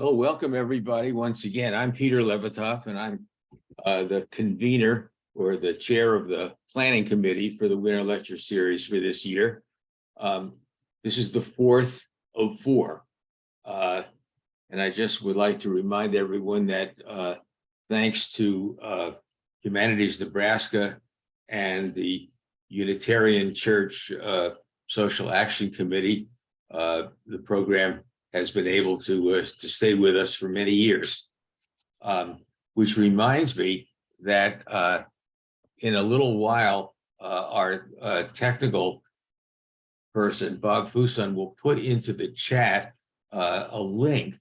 Well, welcome everybody once again. I'm Peter Levitoff and I'm uh, the convener or the chair of the planning committee for the winter lecture series for this year. Um, This is the fourth of four. Uh, And I just would like to remind everyone that uh, thanks to uh, Humanities Nebraska and the Unitarian Church uh, Social Action Committee, uh, the program has been able to, uh, to stay with us for many years. Um, which reminds me that, uh, in a little while, uh, our, uh, technical person, Bob Fuson, will put into the chat, uh, a link.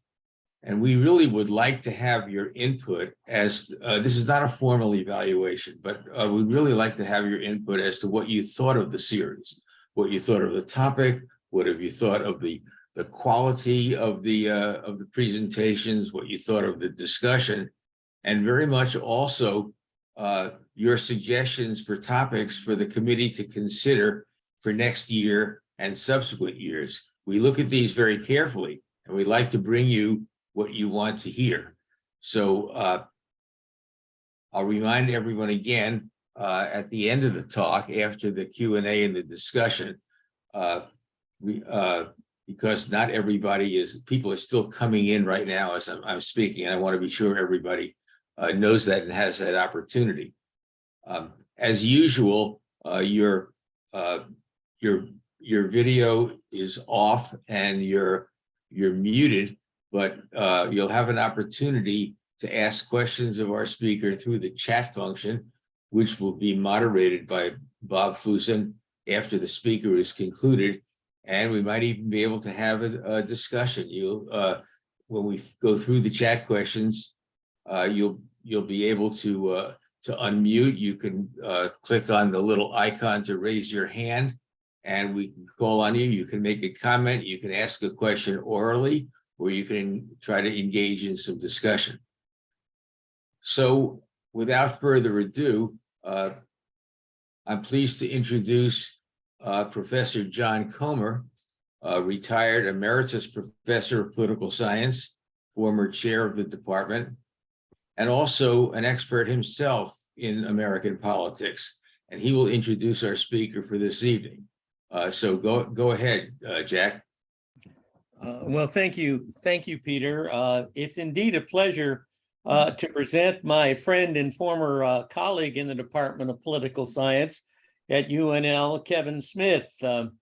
And we really would like to have your input as, this is not a formal evaluation, but, we'd really like to have your input as to what you thought of the series, what you thought of the topic, what have you thought of the the quality of the uh, of the presentations, what you thought of the discussion, and very much also uh, your suggestions for topics for the committee to consider for next year and subsequent years. We look at these very carefully, and we'd like to bring you what you want to hear. So uh, I'll remind everyone again uh, at the end of the talk, after the Q and A and the discussion, uh, we uh, because not everybody is, people are still coming in right now as I'm, I'm speaking. And I want to be sure everybody uh, knows that and has that opportunity. Um, as usual, uh, your, uh, your, your video is off and you're, you're muted, but uh, you'll have an opportunity to ask questions of our speaker through the chat function, which will be moderated by Bob Fusen after the speaker is concluded and we might even be able to have a, a discussion. You'll, uh, when we go through the chat questions, uh, you'll you'll be able to uh, to unmute. You can uh, click on the little icon to raise your hand, and we can call on you. You can make a comment. You can ask a question orally, or you can try to engage in some discussion. So, without further ado, uh, I'm pleased to introduce uh, Professor John Comer, uh, retired emeritus professor of political science, former chair of the department, and also an expert himself in American politics. And he will introduce our speaker for this evening. Uh, so go, go ahead, uh, Jack. Uh, well, thank you. Thank you, Peter. Uh, it's indeed a pleasure to present my friend and former colleague in the Department of Political Science, at UNL, Kevin Smith. Um,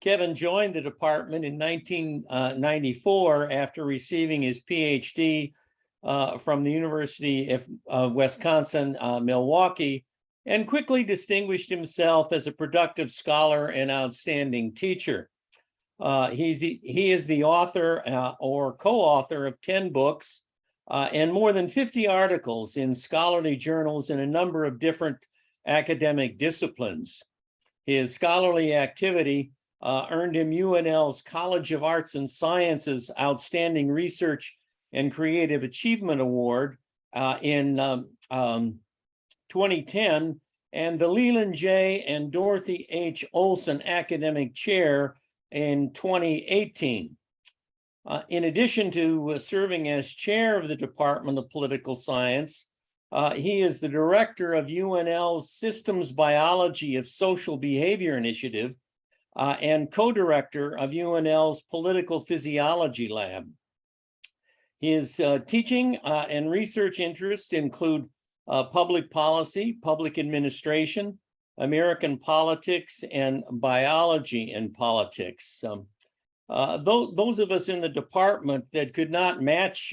Kevin joined the department in 1994 after receiving his PhD uh, from the University of uh, Wisconsin, uh, Milwaukee, and quickly distinguished himself as a productive scholar and outstanding teacher. Uh, he's the, he is the author uh, or co-author of 10 books uh, and more than 50 articles in scholarly journals in a number of different academic disciplines. His scholarly activity uh, earned him UNL's College of Arts and Sciences Outstanding Research and Creative Achievement Award uh, in um, um, 2010 and the Leland J. and Dorothy H. Olson Academic Chair in 2018. Uh, in addition to uh, serving as chair of the Department of Political Science, uh, he is the director of UNL's Systems Biology of Social Behavior Initiative uh, and co-director of UNL's Political Physiology Lab. His uh, teaching uh, and research interests include uh, public policy, public administration, American politics, and biology and politics. Um, uh, those, those of us in the department that could not match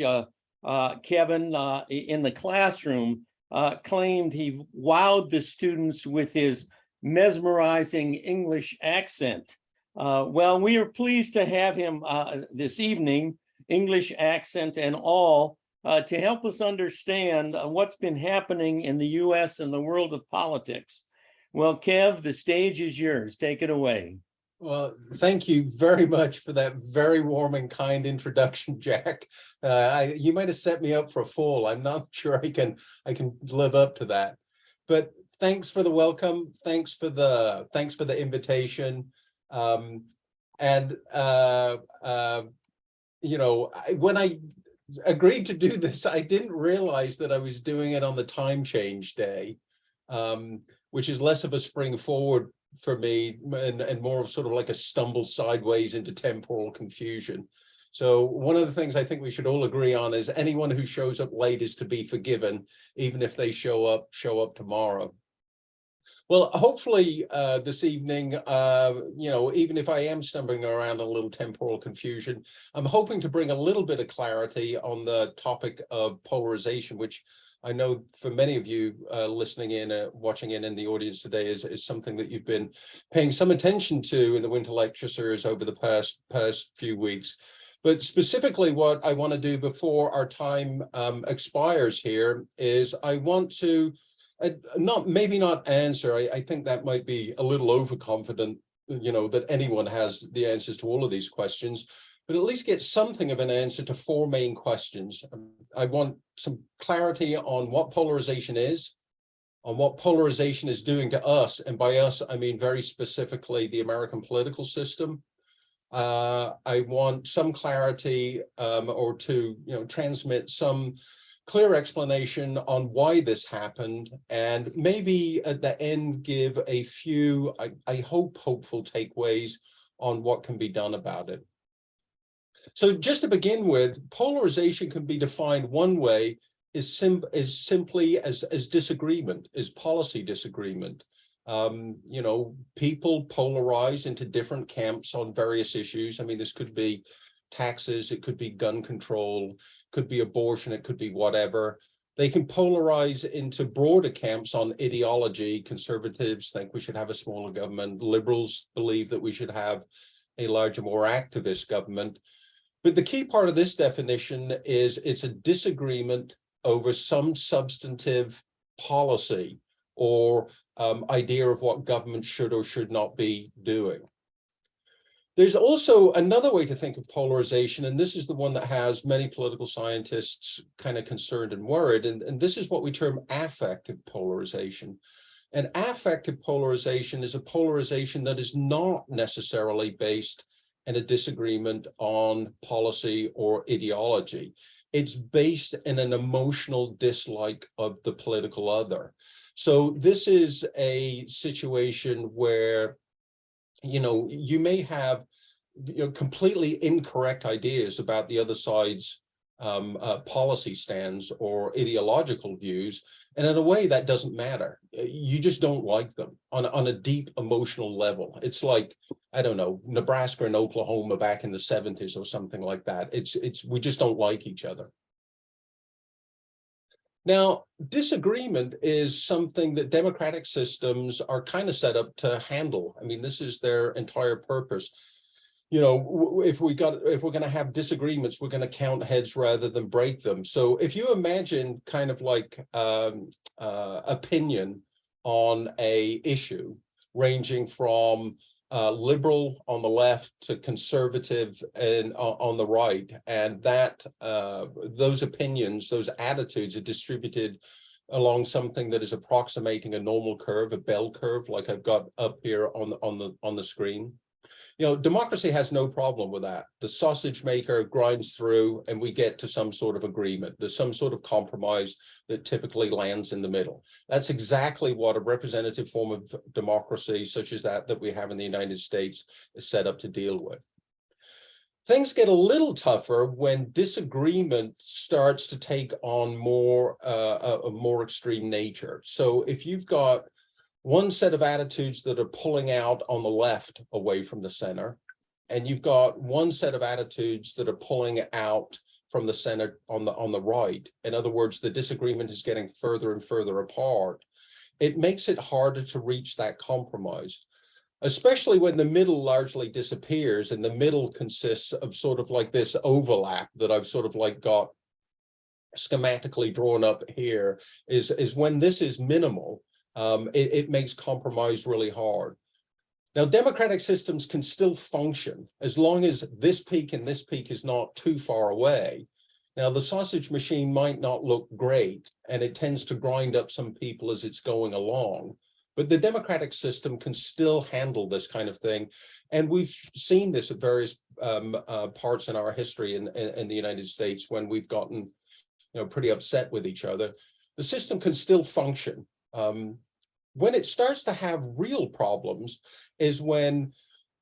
uh, Kevin uh, in the classroom uh, claimed he wowed the students with his mesmerizing English accent. Uh, well, we are pleased to have him uh, this evening, English accent and all, uh, to help us understand what's been happening in the US and the world of politics. Well, Kev, the stage is yours. Take it away. Well, thank you very much for that very warm and kind introduction, Jack. Uh, I, you might have set me up for a fall. I'm not sure I can I can live up to that. But thanks for the welcome. Thanks for the thanks for the invitation. Um, and uh, uh, you know, I, when I agreed to do this, I didn't realize that I was doing it on the time change day. Um, which is less of a spring forward for me and, and more of sort of like a stumble sideways into temporal confusion. So one of the things I think we should all agree on is anyone who shows up late is to be forgiven, even if they show up, show up tomorrow. Well, hopefully uh, this evening, uh, you know, even if I am stumbling around a little temporal confusion, I'm hoping to bring a little bit of clarity on the topic of polarization, which I know for many of you uh, listening in, uh, watching in in the audience today is, is something that you've been paying some attention to in the winter lecture series over the past past few weeks. But specifically what I want to do before our time um, expires here is I want to uh, not maybe not answer. I, I think that might be a little overconfident, you know, that anyone has the answers to all of these questions but at least get something of an answer to four main questions. Um, I want some clarity on what polarization is, on what polarization is doing to us. And by us, I mean very specifically the American political system. Uh, I want some clarity um, or to you know transmit some clear explanation on why this happened and maybe at the end give a few, I, I hope, hopeful takeaways on what can be done about it. So just to begin with, polarization can be defined one way is, sim is simply as, as disagreement, is policy disagreement. Um, you know, people polarize into different camps on various issues. I mean, this could be taxes, it could be gun control, could be abortion, it could be whatever. They can polarize into broader camps on ideology. Conservatives think we should have a smaller government. Liberals believe that we should have a larger, more activist government. But the key part of this definition is it's a disagreement over some substantive policy or um, idea of what government should or should not be doing. There's also another way to think of polarization, and this is the one that has many political scientists kind of concerned and worried, and, and this is what we term affective polarization. And affective polarization is a polarization that is not necessarily based and a disagreement on policy or ideology. It's based in an emotional dislike of the political other. So this is a situation where, you know, you may have you know, completely incorrect ideas about the other side's um, uh, policy stands or ideological views. And in a way that doesn't matter. You just don't like them on, on a deep emotional level. It's like, I don't know, Nebraska and Oklahoma back in the 70s or something like that. It's, it's, we just don't like each other. Now, disagreement is something that democratic systems are kind of set up to handle. I mean, this is their entire purpose you know, if we got if we're going to have disagreements, we're going to count heads rather than break them. So if you imagine kind of like um, uh, opinion on a issue ranging from uh, liberal on the left to conservative and uh, on the right, and that uh, those opinions, those attitudes are distributed along something that is approximating a normal curve, a bell curve, like I've got up here on the on the on the screen you know, democracy has no problem with that. The sausage maker grinds through and we get to some sort of agreement. There's some sort of compromise that typically lands in the middle. That's exactly what a representative form of democracy such as that that we have in the United States is set up to deal with. Things get a little tougher when disagreement starts to take on more uh, a, a more extreme nature. So if you've got one set of attitudes that are pulling out on the left away from the center. And you've got one set of attitudes that are pulling out from the center on the on the right. In other words, the disagreement is getting further and further apart. It makes it harder to reach that compromise, especially when the middle largely disappears and the middle consists of sort of like this overlap that I've sort of like got schematically drawn up here is, is when this is minimal, um, it, it makes compromise really hard. Now, democratic systems can still function as long as this peak and this peak is not too far away. Now, the sausage machine might not look great, and it tends to grind up some people as it's going along. But the democratic system can still handle this kind of thing. And we've seen this at various um, uh, parts in our history in, in, in the United States when we've gotten, you know, pretty upset with each other. The system can still function. Um, when it starts to have real problems is when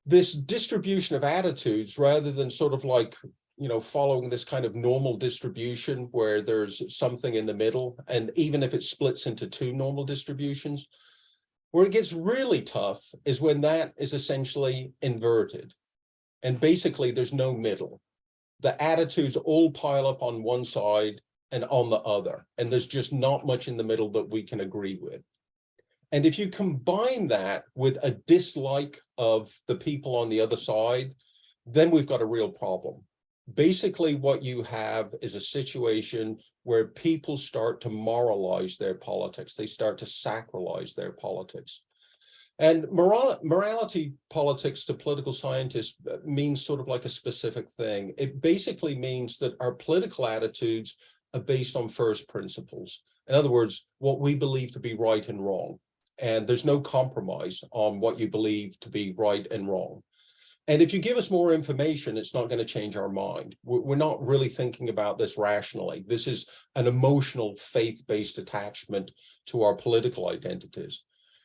this distribution of attitudes, rather than sort of like, you know, following this kind of normal distribution where there's something in the middle, and even if it splits into two normal distributions, where it gets really tough is when that is essentially inverted. And basically there's no middle. The attitudes all pile up on one side and on the other, and there's just not much in the middle that we can agree with. And if you combine that with a dislike of the people on the other side, then we've got a real problem. Basically, what you have is a situation where people start to moralize their politics. They start to sacralize their politics. And moral, morality politics to political scientists uh, means sort of like a specific thing. It basically means that our political attitudes are based on first principles. In other words, what we believe to be right and wrong. And there's no compromise on what you believe to be right and wrong. And if you give us more information, it's not going to change our mind. We're not really thinking about this rationally. This is an emotional faith-based attachment to our political identities.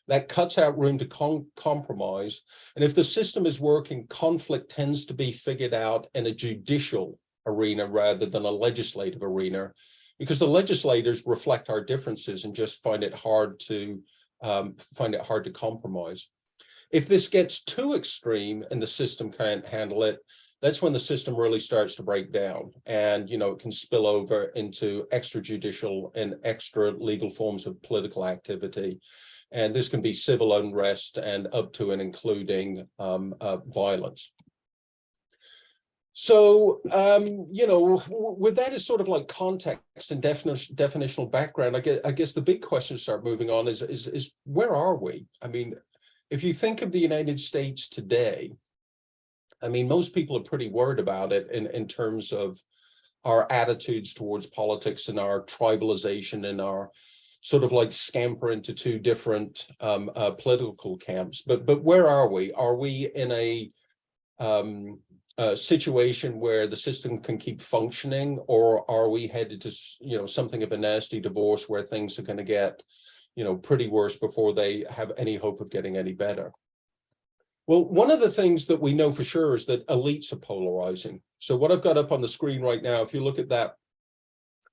That cuts out room to compromise. And if the system is working, conflict tends to be figured out in a judicial arena rather than a legislative arena, because the legislators reflect our differences and just find it hard to um, find it hard to compromise. If this gets too extreme and the system can't handle it, that's when the system really starts to break down and, you know, it can spill over into extrajudicial and extra legal forms of political activity. And this can be civil unrest and up to and including um, uh, violence. So, um, you know, with that as sort of like context and definition, definitional background, I guess, I guess the big question to start moving on is, is, is where are we? I mean, if you think of the United States today, I mean, most people are pretty worried about it in, in terms of our attitudes towards politics and our tribalization and our sort of like scamper into two different um, uh, political camps. But but where are we? Are we in a, um, a situation where the system can keep functioning, or are we headed to you know something of a nasty divorce where things are going to get you know, pretty worse before they have any hope of getting any better. Well, one of the things that we know for sure is that elites are polarizing. So what I've got up on the screen right now, if you look at that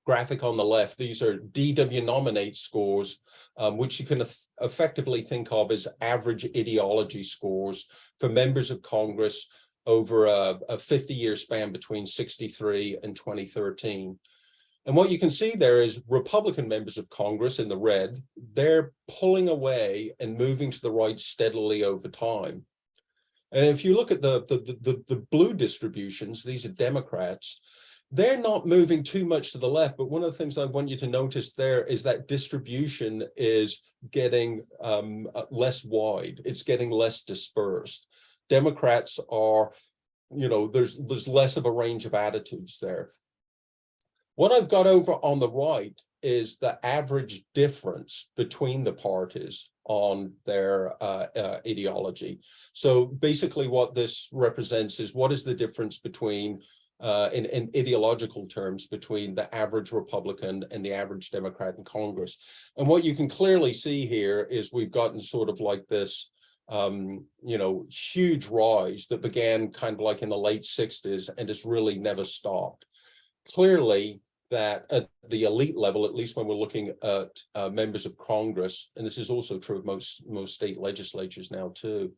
graphic on the left, these are DW nominate scores, um, which you can effectively think of as average ideology scores for members of Congress over a, a 50 year span between 63 and 2013. And what you can see there is Republican members of Congress in the red, they're pulling away and moving to the right steadily over time. And if you look at the, the, the, the, blue distributions, these are Democrats, they're not moving too much to the left. But one of the things I want you to notice there is that distribution is getting um, uh, less wide. It's getting less dispersed. Democrats are, you know, there's there's less of a range of attitudes there. What I've got over on the right is the average difference between the parties on their uh, uh, ideology. So basically what this represents is what is the difference between uh, in, in, ideological terms between the average Republican and the average Democrat in Congress. And what you can clearly see here is we've gotten sort of like this, um, you know, huge rise that began kind of like in the late 60s and has really never stopped. Clearly, that at the elite level, at least when we're looking at uh, members of Congress, and this is also true of most, most state legislatures now too,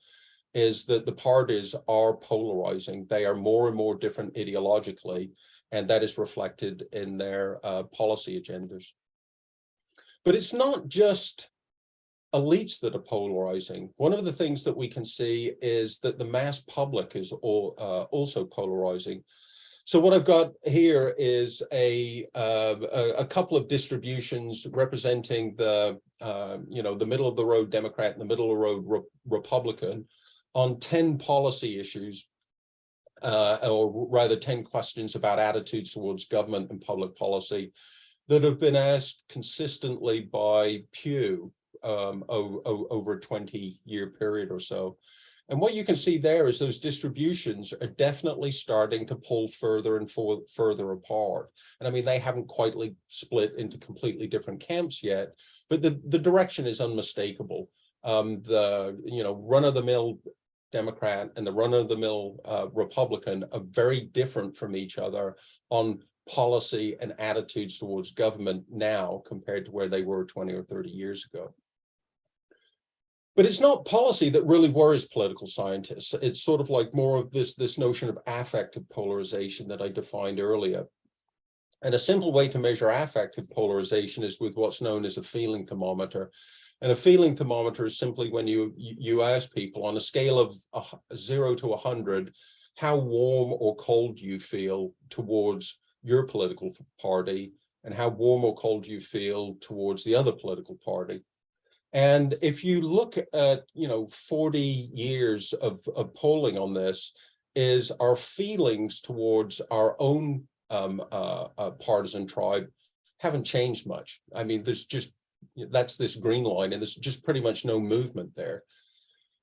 is that the parties are polarizing. They are more and more different ideologically, and that is reflected in their uh, policy agendas. But it's not just elites that are polarizing. One of the things that we can see is that the mass public is all, uh, also polarizing. So what I've got here is a, uh, a, couple of distributions representing the, uh, you know, the middle of the road Democrat and the middle of the road Re Republican on 10 policy issues, uh, or rather 10 questions about attitudes towards government and public policy that have been asked consistently by Pew um, over a twenty-year period or so. And what you can see there is those distributions are definitely starting to pull further and for, further apart. And I mean, they haven't quite like split into completely different camps yet, but the, the direction is unmistakable. Um, the, you know, run-of-the-mill Democrat and the run-of-the-mill uh, Republican are very different from each other on policy and attitudes towards government now compared to where they were 20 or 30 years ago. But it's not policy that really worries political scientists. It's sort of like more of this, this notion of affective polarization that I defined earlier. And a simple way to measure affective polarization is with what's known as a feeling thermometer. And a feeling thermometer is simply when you, you ask people on a scale of a zero to a hundred, how warm or cold you feel towards your political party and how warm or cold you feel towards the other political party. And if you look at, you know, 40 years of, of polling on this, is our feelings towards our own um, uh, uh, partisan tribe haven't changed much. I mean, there's just, that's this green line and there's just pretty much no movement there.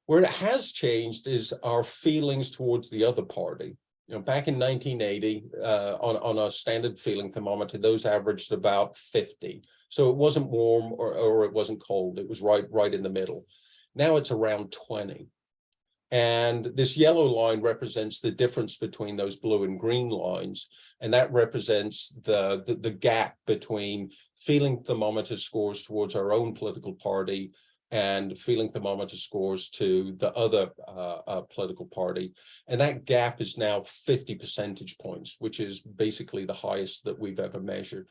Where it has changed is our feelings towards the other party. You know, back in 1980, uh, on, on a standard feeling thermometer, those averaged about 50. So it wasn't warm or, or it wasn't cold. It was right, right in the middle. Now it's around 20. And this yellow line represents the difference between those blue and green lines. And that represents the, the, the gap between feeling thermometer scores towards our own political party and feeling thermometer scores to the other uh, uh, political party. And that gap is now 50 percentage points, which is basically the highest that we've ever measured.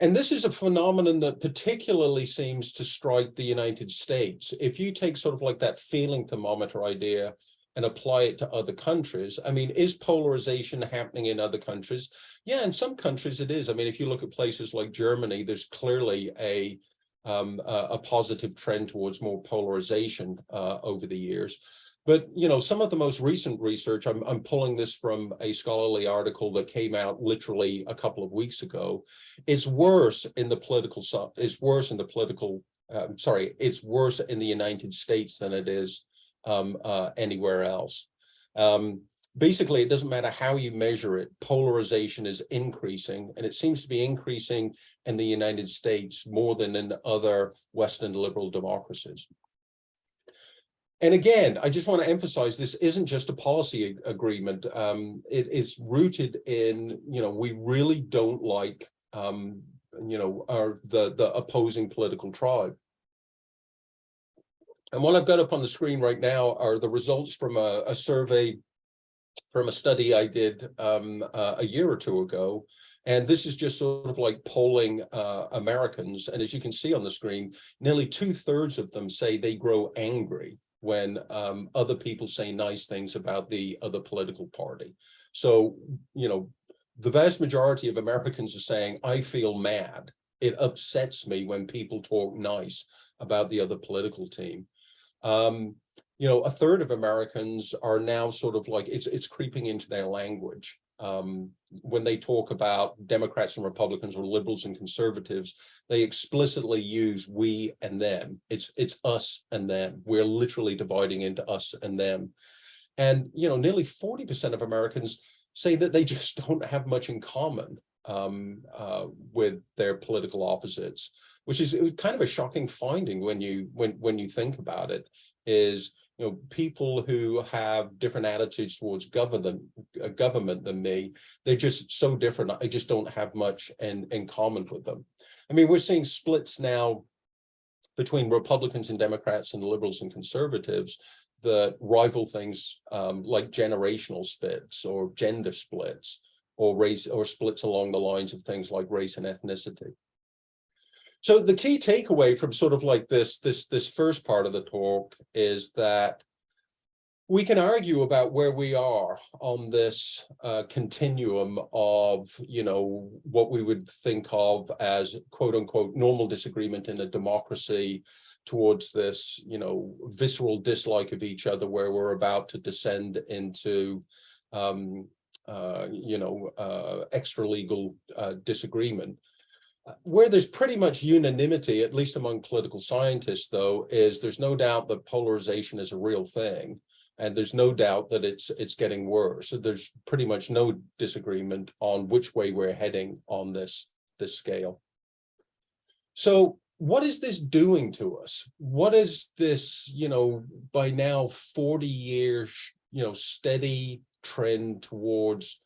And this is a phenomenon that particularly seems to strike the United States. If you take sort of like that feeling thermometer idea and apply it to other countries, I mean, is polarization happening in other countries? Yeah, in some countries it is. I mean, if you look at places like Germany, there's clearly a um, a, a positive trend towards more polarization uh, over the years. But, you know, some of the most recent research, I'm, I'm pulling this from a scholarly article that came out literally a couple of weeks ago. It's worse in the political, it's worse in the political, um, sorry, it's worse in the United States than it is um, uh, anywhere else. Um, basically, it doesn't matter how you measure it, polarization is increasing, and it seems to be increasing in the United States more than in other Western liberal democracies. And again, I just want to emphasize this isn't just a policy agreement. Um, it is rooted in, you know, we really don't like, um, you know, our the the opposing political tribe. And what I've got up on the screen right now are the results from a, a survey from a study I did um, uh, a year or two ago. And this is just sort of like polling uh, Americans. And as you can see on the screen, nearly two thirds of them say they grow angry when um, other people say nice things about the other political party. So, you know, the vast majority of Americans are saying, I feel mad. It upsets me when people talk nice about the other political team. Um, you know, a third of Americans are now sort of like, it's, it's creeping into their language. Um, when they talk about Democrats and Republicans or liberals and conservatives, they explicitly use we and them. It's, it's us and them. We're literally dividing into us and them. And, you know, nearly 40% of Americans say that they just don't have much in common um, uh, with their political opposites, which is kind of a shocking finding when you when when you think about it. Is you know people who have different attitudes towards government uh, government than me, they're just so different. I just don't have much in in common with them. I mean, we're seeing splits now between Republicans and Democrats and liberals and conservatives that rival things um, like generational splits or gender splits or race or splits along the lines of things like race and ethnicity. So the key takeaway from sort of like this, this, this first part of the talk is that we can argue about where we are on this uh, continuum of, you know, what we would think of as quote unquote normal disagreement in a democracy towards this, you know, visceral dislike of each other where we're about to descend into, um, uh, you know, uh, extra legal uh, disagreement. Where there's pretty much unanimity, at least among political scientists, though, is there's no doubt that polarization is a real thing. And there's no doubt that it's it's getting worse. There's pretty much no disagreement on which way we're heading on this this scale. So what is this doing to us? What is this, you know, by now 40 years, you know, steady trend towards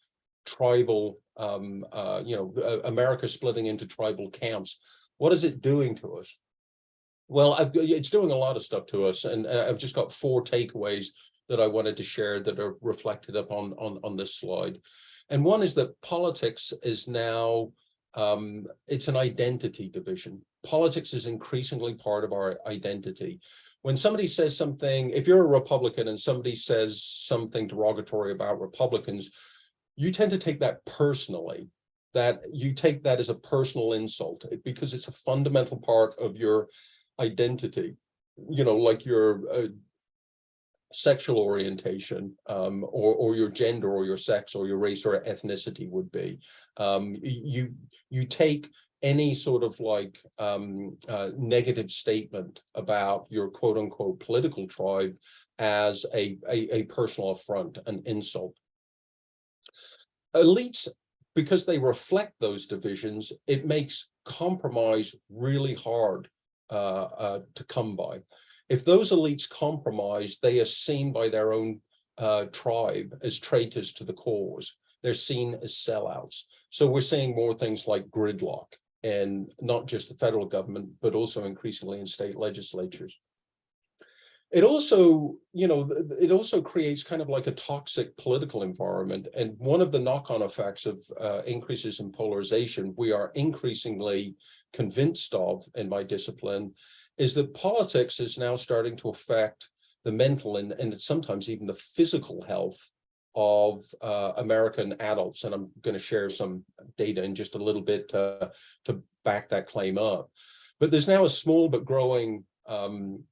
tribal, um, uh, you know, uh, America splitting into tribal camps? What is it doing to us? Well, I've, it's doing a lot of stuff to us, and uh, I've just got four takeaways that I wanted to share that are reflected up on, on, on this slide. And one is that politics is now, um, it's an identity division. Politics is increasingly part of our identity. When somebody says something, if you're a Republican and somebody says something derogatory about Republicans, you tend to take that personally, that you take that as a personal insult because it's a fundamental part of your identity. You know, like your uh, sexual orientation um, or, or your gender or your sex or your race or ethnicity would be. Um, you, you take any sort of like um, uh, negative statement about your quote unquote political tribe as a, a, a personal affront, an insult. Elites, because they reflect those divisions, it makes compromise really hard uh, uh, to come by if those elites compromise, they are seen by their own uh, tribe as traitors to the cause. They're seen as sellouts. So we're seeing more things like gridlock and not just the federal government, but also increasingly in state legislatures. It also, you know, it also creates kind of like a toxic political environment. And one of the knock-on effects of uh, increases in polarization, we are increasingly convinced of in my discipline, is that politics is now starting to affect the mental and, and sometimes even the physical health of uh, American adults. And I'm going to share some data in just a little bit to, to back that claim up. But there's now a small but growing um,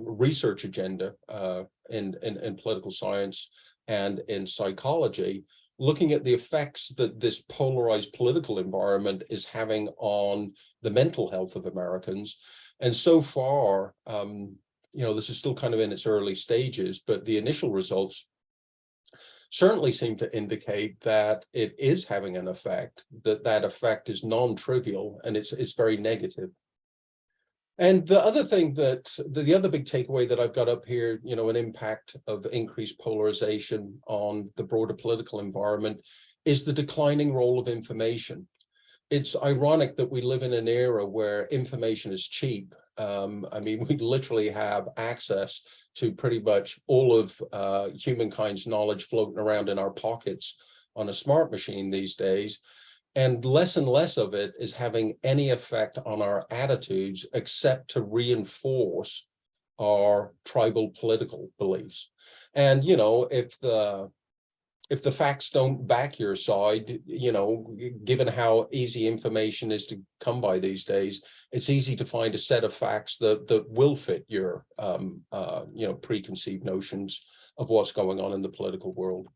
research agenda uh, in, in, in political science and in psychology, looking at the effects that this polarized political environment is having on the mental health of Americans. And so far, um, you know, this is still kind of in its early stages, but the initial results certainly seem to indicate that it is having an effect, that that effect is non-trivial and it's, it's very negative. And the other thing that the, the other big takeaway that I've got up here, you know, an impact of increased polarization on the broader political environment is the declining role of information it's ironic that we live in an era where information is cheap. Um, I mean, we literally have access to pretty much all of uh, humankind's knowledge floating around in our pockets on a smart machine these days. And less and less of it is having any effect on our attitudes except to reinforce our tribal political beliefs. And, you know, if the if the facts don't back your side, you know, given how easy information is to come by these days, it's easy to find a set of facts that that will fit your, um, uh, you know, preconceived notions of what's going on in the political world.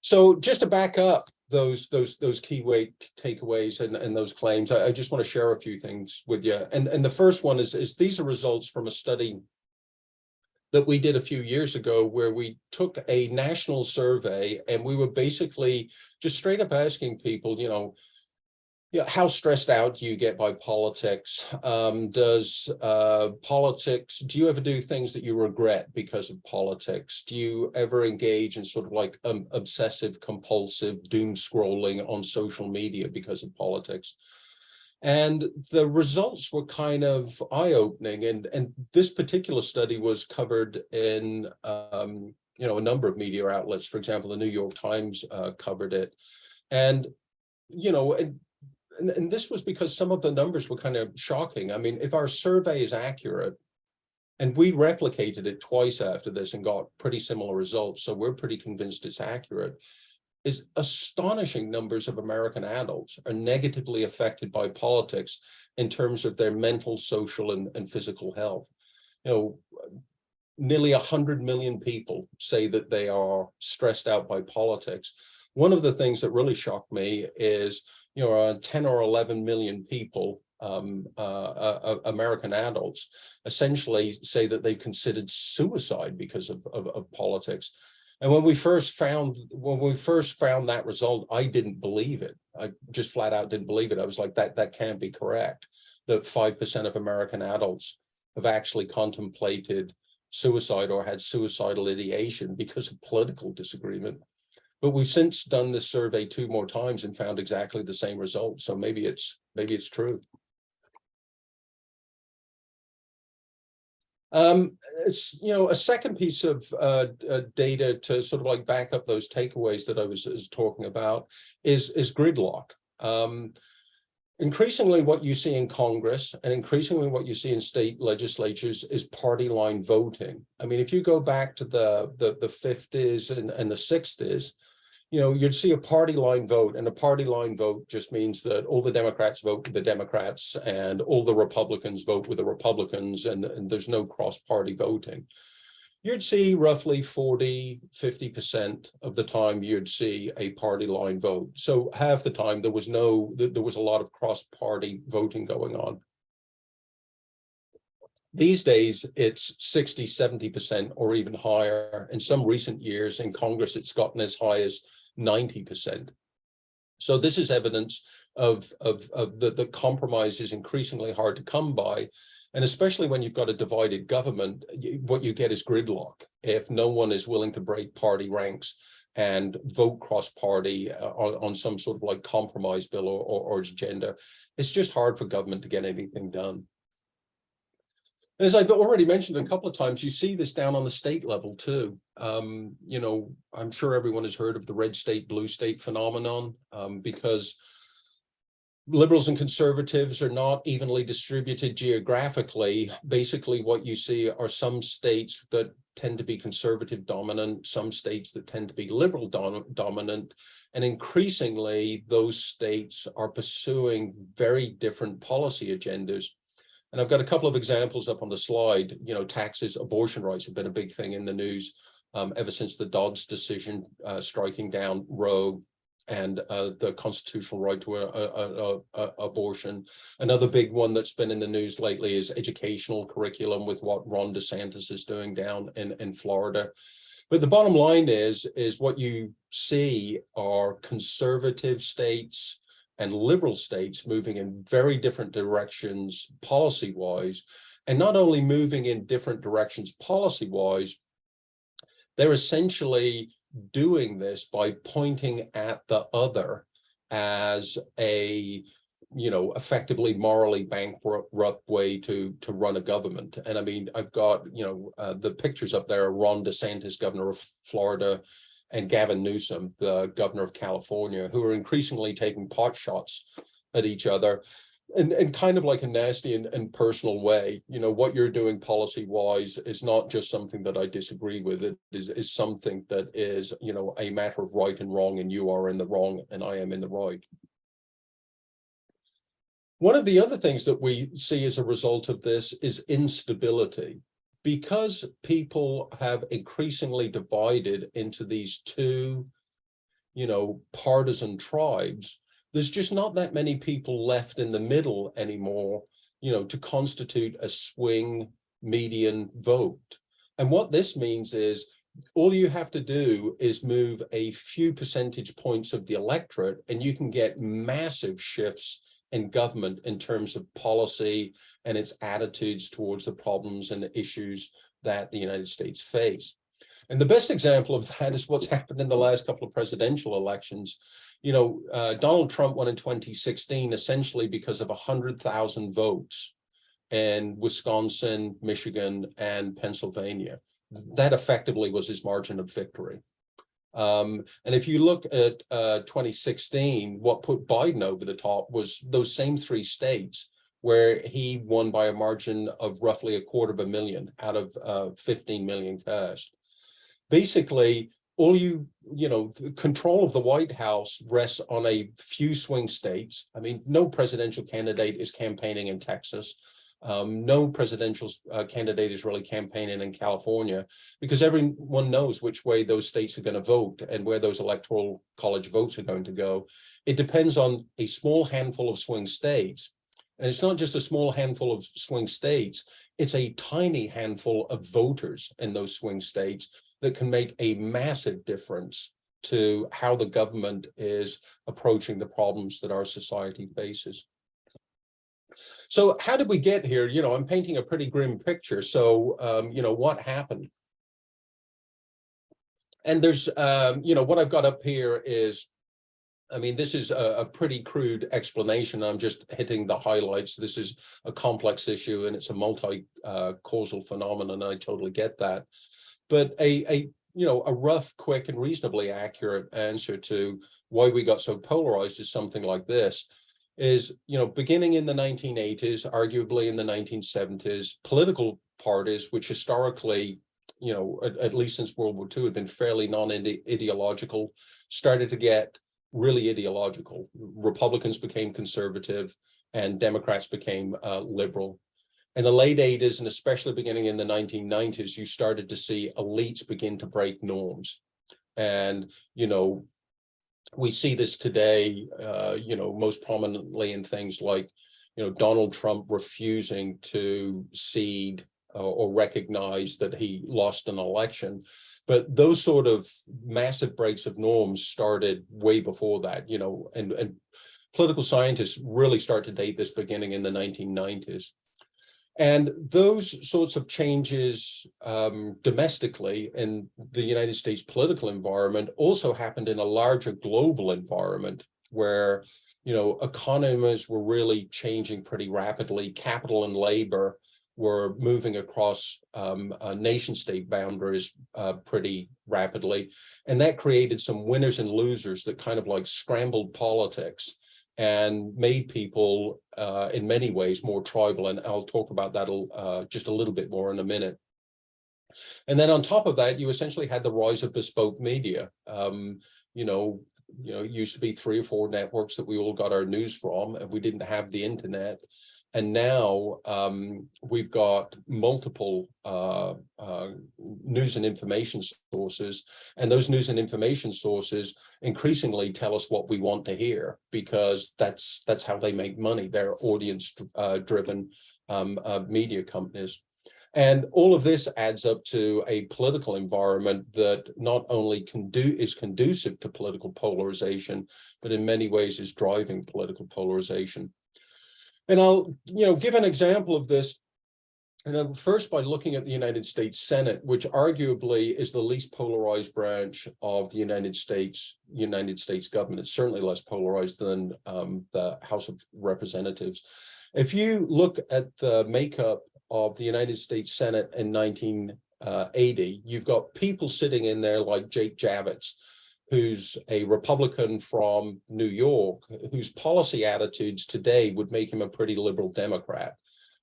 So just to back up those those those key weight takeaways and, and those claims, I, I just want to share a few things with you. And and the first one is is these are results from a study that we did a few years ago where we took a national survey and we were basically just straight up asking people, you know, yeah, how stressed out do you get by politics? Um, does uh, politics, do you ever do things that you regret because of politics? Do you ever engage in sort of like um, obsessive compulsive doom scrolling on social media because of politics? And the results were kind of eye-opening. And, and this particular study was covered in, um, you know, a number of media outlets. For example, the New York Times uh, covered it. And, you know, and, and, this was because some of the numbers were kind of shocking. I mean, if our survey is accurate, and we replicated it twice after this and got pretty similar results, so we're pretty convinced it's accurate is astonishing numbers of American adults are negatively affected by politics in terms of their mental, social, and, and physical health. You know, nearly 100 million people say that they are stressed out by politics. One of the things that really shocked me is you know, uh, 10 or 11 million people, um, uh, uh, uh, American adults, essentially say that they considered suicide because of, of, of politics. And when we first found, when we first found that result, I didn't believe it. I just flat out didn't believe it. I was like, that, that can't be correct. That 5% of American adults have actually contemplated suicide or had suicidal ideation because of political disagreement. But we've since done this survey two more times and found exactly the same result. So maybe it's, maybe it's true. Um, you know, a second piece of uh, uh, data to sort of like back up those takeaways that I was, was talking about is, is gridlock. Um, increasingly what you see in Congress and increasingly what you see in state legislatures is party line voting. I mean, if you go back to the, the, the 50s and, and the 60s, you know, you'd see a party line vote and a party line vote just means that all the Democrats vote with the Democrats and all the Republicans vote with the Republicans and, and there's no cross party voting. You'd see roughly 40, 50% of the time you'd see a party line vote. So half the time there was no, there was a lot of cross party voting going on. These days, it's 60, 70% or even higher. In some recent years in Congress, it's gotten as high as 90%. So this is evidence of, of, of the, the compromise is increasingly hard to come by. And especially when you've got a divided government, what you get is gridlock. If no one is willing to break party ranks and vote cross-party uh, on, on some sort of like compromise bill or, or, or agenda, it's just hard for government to get anything done. As I've already mentioned a couple of times, you see this down on the state level too. Um, you know, I'm sure everyone has heard of the red state, blue state phenomenon um, because liberals and conservatives are not evenly distributed geographically. Basically, what you see are some states that tend to be conservative dominant, some states that tend to be liberal dom dominant, and increasingly those states are pursuing very different policy agendas. And I've got a couple of examples up on the slide, you know, taxes, abortion rights have been a big thing in the news um, ever since the Dobbs decision uh, striking down Roe and uh, the constitutional right to a, a, a, abortion. Another big one that's been in the news lately is educational curriculum with what Ron DeSantis is doing down in, in Florida. But the bottom line is, is what you see are conservative states and liberal states moving in very different directions policy-wise, and not only moving in different directions policy-wise, they're essentially doing this by pointing at the other as a you know effectively morally bankrupt way to to run a government. And i mean i've got you know uh, the pictures up there ron desantis governor of florida and Gavin Newsom, the governor of California, who are increasingly taking pot shots at each other and, and kind of like a nasty and, and personal way. You know, what you're doing policy wise is not just something that I disagree with. It is, is something that is, you know, a matter of right and wrong, and you are in the wrong and I am in the right. One of the other things that we see as a result of this is instability because people have increasingly divided into these two, you know, partisan tribes, there's just not that many people left in the middle anymore, you know, to constitute a swing median vote. And what this means is all you have to do is move a few percentage points of the electorate and you can get massive shifts in government in terms of policy and its attitudes towards the problems and the issues that the United States face. And the best example of that is what's happened in the last couple of presidential elections. You know, uh, Donald Trump won in 2016 essentially because of 100,000 votes in Wisconsin, Michigan, and Pennsylvania. That effectively was his margin of victory. Um, and if you look at uh, 2016, what put Biden over the top was those same three states where he won by a margin of roughly a quarter of a million out of uh, 15 million cast. Basically, all you, you know, control of the White House rests on a few swing states. I mean, no presidential candidate is campaigning in Texas. Um, no presidential uh, candidate is really campaigning in California because everyone knows which way those states are going to vote and where those electoral college votes are going to go. It depends on a small handful of swing states. And it's not just a small handful of swing states, it's a tiny handful of voters in those swing states that can make a massive difference to how the government is approaching the problems that our society faces. So how did we get here? You know, I'm painting a pretty grim picture. So, um, you know, what happened? And there's, um, you know, what I've got up here is, I mean, this is a, a pretty crude explanation. I'm just hitting the highlights. This is a complex issue and it's a multi-causal uh, phenomenon. I totally get that. But a, a, you know, a rough, quick and reasonably accurate answer to why we got so polarized is something like this is, you know, beginning in the 1980s, arguably in the 1970s, political parties, which historically, you know, at, at least since World War II, had been fairly non-ideological, started to get really ideological. Republicans became conservative and Democrats became uh, liberal. In the late 80s and especially beginning in the 1990s, you started to see elites begin to break norms. And, you know, we see this today, uh, you know, most prominently in things like, you know, Donald Trump refusing to cede uh, or recognize that he lost an election. But those sort of massive breaks of norms started way before that, you know, and, and political scientists really start to date this beginning in the 1990s. And those sorts of changes um, domestically in the United States political environment also happened in a larger global environment where, you know, economies were really changing pretty rapidly. Capital and labor were moving across um, uh, nation state boundaries uh, pretty rapidly. And that created some winners and losers that kind of like scrambled politics and made people uh, in many ways more tribal. And I'll talk about that uh, just a little bit more in a minute. And then on top of that, you essentially had the rise of bespoke media. Um, you know, you know, it used to be three or four networks that we all got our news from, and we didn't have the internet. And now um, we've got multiple uh, uh, news and information sources, and those news and information sources increasingly tell us what we want to hear because that's that's how they make money. They're audience-driven uh, um, uh, media companies. And all of this adds up to a political environment that not only condu is conducive to political polarization, but in many ways is driving political polarization. And I'll, you know, give an example of this. And first by looking at the United States Senate, which arguably is the least polarized branch of the United States, United States government. It's certainly less polarized than um, the House of Representatives. If you look at the makeup of the United States Senate in 1980, you've got people sitting in there like Jake Javits, who's a Republican from New York, whose policy attitudes today would make him a pretty liberal Democrat.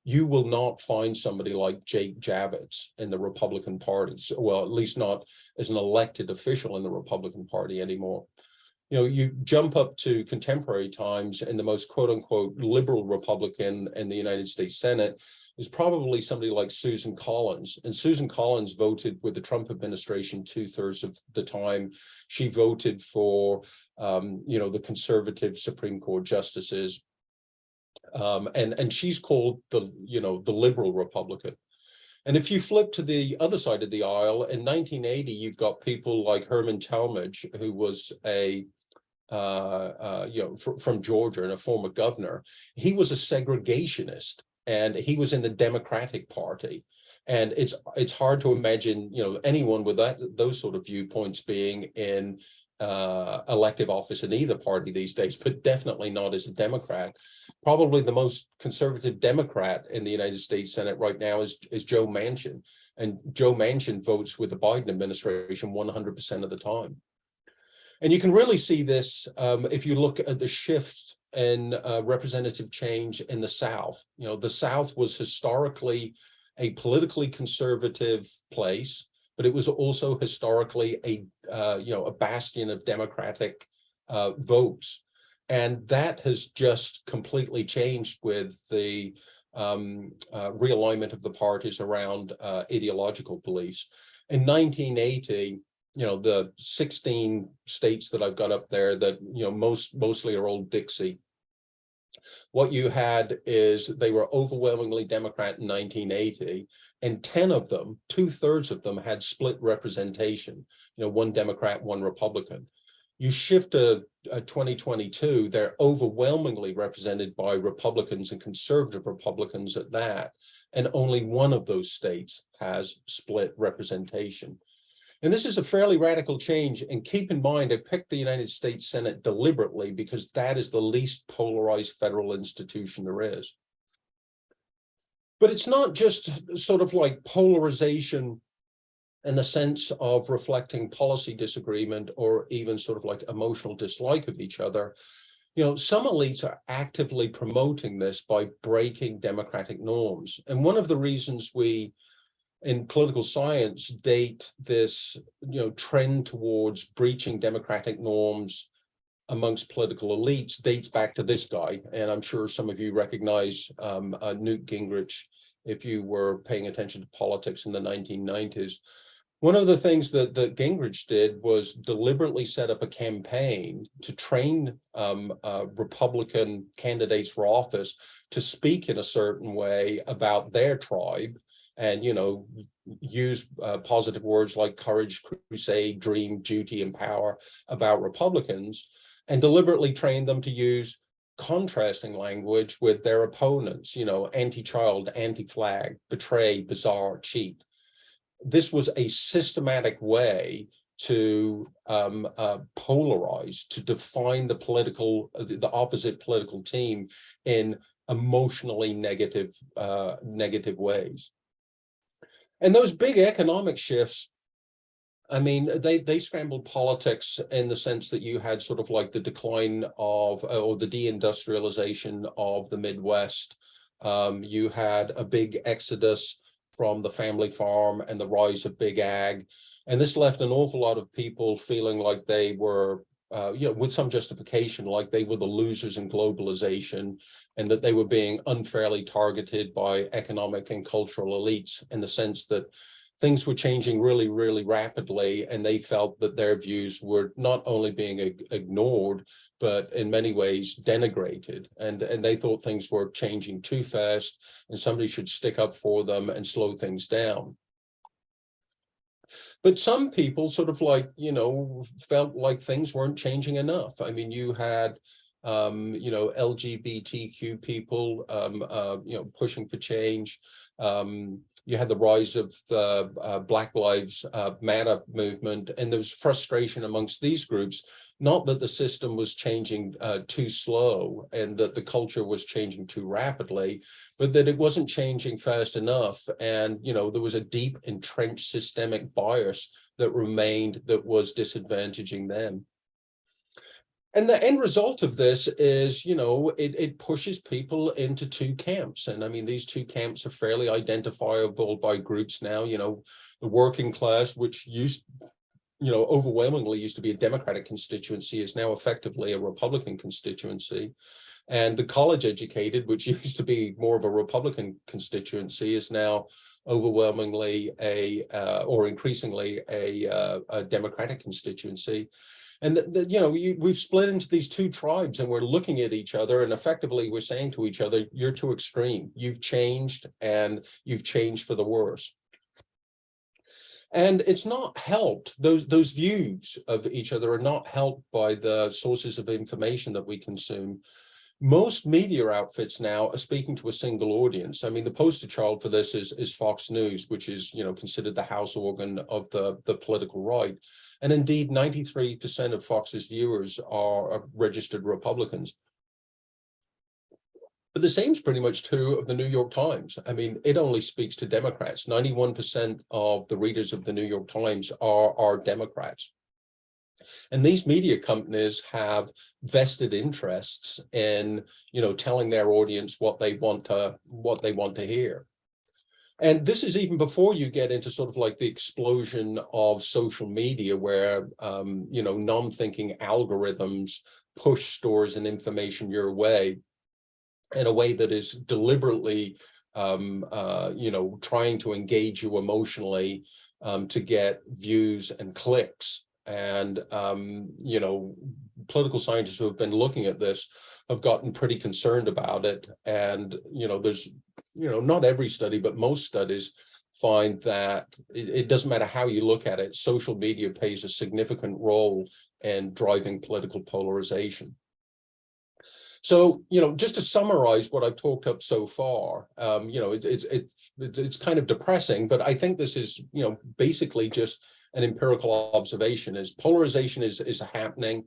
You will not find somebody like Jake Javits in the Republican Party, well, at least not as an elected official in the Republican Party anymore. You know, you jump up to contemporary times and the most quote unquote liberal Republican in the United States Senate is probably somebody like Susan Collins. And Susan Collins voted with the Trump administration two thirds of the time. She voted for, um, you know, the conservative Supreme Court justices. Um, and, and she's called the, you know, the liberal Republican. And if you flip to the other side of the aisle, in 1980, you've got people like Herman Talmadge, who was a you know, fr from Georgia and a former governor. He was a segregationist and he was in the Democratic Party. And it's it's hard to imagine, you know, anyone with that those sort of viewpoints being in uh, elective office in either party these days, but definitely not as a Democrat. Probably the most conservative Democrat in the United States Senate right now is, is Joe Manchin. And Joe Manchin votes with the Biden administration 100% of the time. And you can really see this um, if you look at the shift in uh, representative change in the South. You know, the South was historically a politically conservative place, but it was also historically a, uh, you know, a bastion of Democratic uh, votes. And that has just completely changed with the um, uh, realignment of the parties around uh, ideological beliefs. In 1980, you know, the 16 states that I've got up there that, you know, most mostly are old Dixie. What you had is they were overwhelmingly Democrat in 1980, and 10 of them, two thirds of them had split representation, you know, one Democrat, one Republican. You shift to uh, 2022, they're overwhelmingly represented by Republicans and conservative Republicans at that, and only one of those states has split representation. And this is a fairly radical change. And keep in mind, I picked the United States Senate deliberately because that is the least polarized federal institution there is. But it's not just sort of like polarization in the sense of reflecting policy disagreement or even sort of like emotional dislike of each other. You know, some elites are actively promoting this by breaking democratic norms. And one of the reasons we in political science date this you know trend towards breaching democratic norms amongst political elites dates back to this guy. And i'm sure some of you recognize um, uh, newt gingrich if you were paying attention to politics in the 1990s one of the things that, that Gingrich did was deliberately set up a campaign to train um, uh, Republican candidates for office to speak in a certain way about their tribe and, you know, use uh, positive words like courage, crusade, dream, duty, and power about Republicans and deliberately train them to use contrasting language with their opponents, you know, anti-child, anti-flag, betray, bizarre, cheat this was a systematic way to um, uh, polarize, to define the political, the, opposite political team in emotionally negative, uh, negative ways. And those big economic shifts, I mean, they they scrambled politics in the sense that you had sort of like the decline of or the deindustrialization of the Midwest. Um, you had a big exodus from the family farm and the rise of big ag. And this left an awful lot of people feeling like they were, uh, you know, with some justification, like they were the losers in globalization and that they were being unfairly targeted by economic and cultural elites in the sense that things were changing really, really rapidly, and they felt that their views were not only being ignored, but in many ways denigrated. And, and they thought things were changing too fast, and somebody should stick up for them and slow things down. But some people sort of like, you know, felt like things weren't changing enough. I mean, you had um, you know, LGBTQ people, um, uh, you know, pushing for change. Um, you had the rise of the uh, Black Lives uh, Matter movement, and there was frustration amongst these groups, not that the system was changing uh, too slow and that the culture was changing too rapidly, but that it wasn't changing fast enough. And, you know, there was a deep entrenched systemic bias that remained that was disadvantaging them. And the end result of this is, you know, it, it pushes people into two camps. And I mean, these two camps are fairly identifiable by groups now, you know, the working class, which used, you know, overwhelmingly used to be a Democratic constituency is now effectively a Republican constituency. And the college educated, which used to be more of a Republican constituency, is now overwhelmingly a, uh, or increasingly a, uh, a Democratic constituency. And the, the, you know, you, we've split into these two tribes and we're looking at each other and effectively we're saying to each other, you're too extreme. You've changed and you've changed for the worse. And it's not helped, those, those views of each other are not helped by the sources of information that we consume. Most media outfits now are speaking to a single audience. I mean, the poster child for this is, is Fox News, which is, you know, considered the house organ of the, the political right. And indeed, 93% of Fox's viewers are registered Republicans. But the same is pretty much true of the New York Times. I mean, it only speaks to Democrats. 91% of the readers of the New York Times are, are Democrats. And these media companies have vested interests in, you know, telling their audience what they want to what they want to hear. And this is even before you get into sort of like the explosion of social media where, um, you know, non-thinking algorithms push stories and information your way. in a way that is deliberately, um, uh, you know, trying to engage you emotionally um, to get views and clicks. And, um, you know, political scientists who have been looking at this have gotten pretty concerned about it. And, you know, there's, you know, not every study, but most studies find that it, it doesn't matter how you look at it, social media plays a significant role in driving political polarization. So, you know, just to summarize what I've talked up so far, um, you know, it, it's, it's, it's, it's kind of depressing, but I think this is, you know, basically just an empirical observation is polarization is, is happening.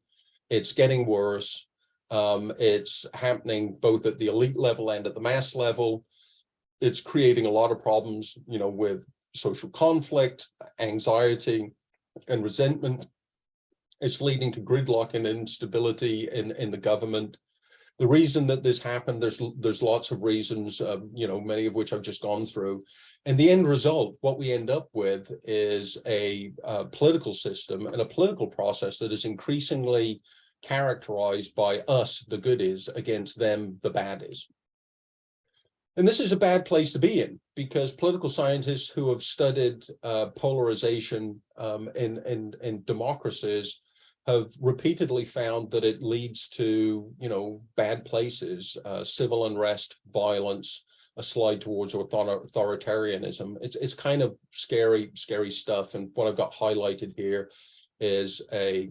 It's getting worse. Um, it's happening both at the elite level and at the mass level. It's creating a lot of problems, you know, with social conflict, anxiety, and resentment. It's leading to gridlock and instability in, in the government. The reason that this happened, there's there's lots of reasons, um, you know, many of which I've just gone through. And the end result, what we end up with is a uh, political system and a political process that is increasingly characterized by us, the goodies, against them, the bad is. And this is a bad place to be in because political scientists who have studied uh, polarization um, in, in, in democracies have repeatedly found that it leads to, you know, bad places, uh, civil unrest, violence, a slide towards author authoritarianism. It's, it's kind of scary, scary stuff. And what I've got highlighted here is a,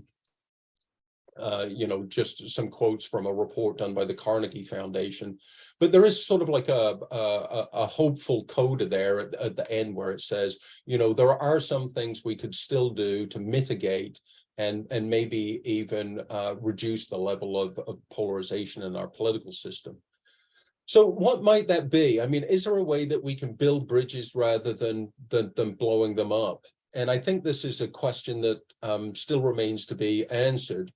uh, you know, just some quotes from a report done by the Carnegie Foundation. But there is sort of like a, a, a hopeful coda there at, at the end where it says, you know, there are some things we could still do to mitigate and, and maybe even uh, reduce the level of, of polarization in our political system. So what might that be? I mean, is there a way that we can build bridges rather than, than, than blowing them up? And I think this is a question that um, still remains to be answered.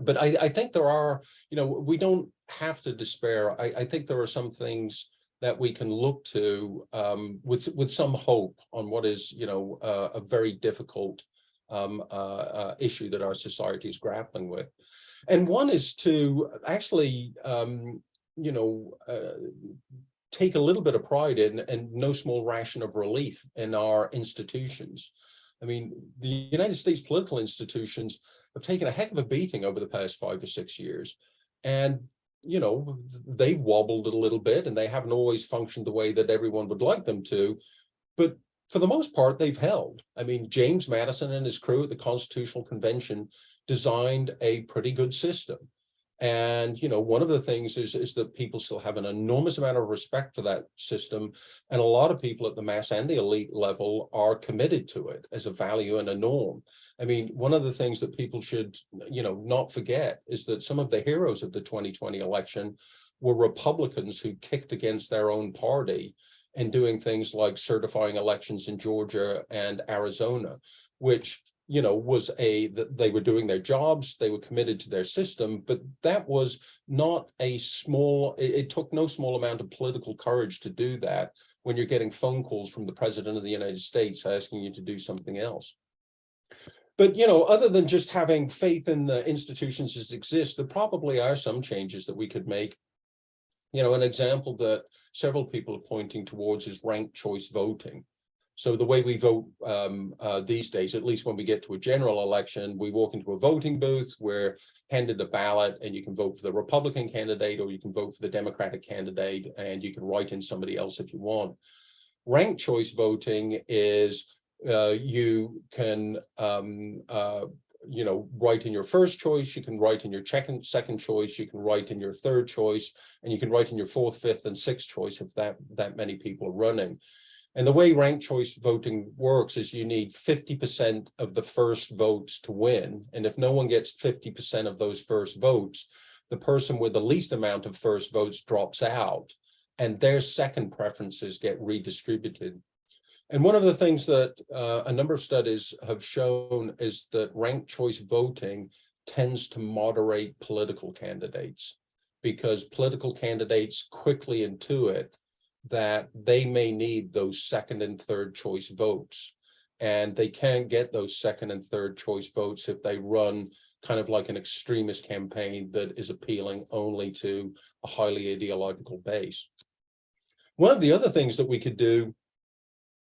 But I, I think there are, you know, we don't have to despair. I, I think there are some things that we can look to um, with with some hope on what is, you know, uh, a very difficult um, uh, uh, issue that our society is grappling with. And one is to actually, um, you know, uh, take a little bit of pride in and no small ration of relief in our institutions. I mean, the United States political institutions have taken a heck of a beating over the past five or six years. And, you know, they've wobbled a little bit and they haven't always functioned the way that everyone would like them to. But for the most part, they've held. I mean, James Madison and his crew at the Constitutional Convention designed a pretty good system. And, you know, one of the things is, is that people still have an enormous amount of respect for that system. And a lot of people at the mass and the elite level are committed to it as a value and a norm. I mean, one of the things that people should, you know, not forget is that some of the heroes of the 2020 election were Republicans who kicked against their own party and doing things like certifying elections in Georgia and Arizona, which you know, was a they were doing their jobs, they were committed to their system, but that was not a small, it, it, took no small amount of political courage to do that when you're getting phone calls from the president of the United States asking you to do something else. But, you know, other than just having faith in the institutions as exist, there probably are some changes that we could make. You know, an example that several people are pointing towards is ranked choice voting. So the way we vote um, uh, these days, at least when we get to a general election, we walk into a voting booth, we're handed a ballot and you can vote for the Republican candidate or you can vote for the Democratic candidate and you can write in somebody else if you want. Ranked choice voting is uh, you can um, uh, you know, write in your first choice, you can write in your second, second choice, you can write in your third choice, and you can write in your fourth, fifth, and sixth choice if that, that many people are running. And the way ranked choice voting works is you need 50% of the first votes to win. And if no one gets 50% of those first votes, the person with the least amount of first votes drops out and their second preferences get redistributed. And one of the things that uh, a number of studies have shown is that ranked choice voting tends to moderate political candidates because political candidates quickly intuit that they may need those second and third choice votes. And they can't get those second and third choice votes if they run kind of like an extremist campaign that is appealing only to a highly ideological base. One of the other things that we could do,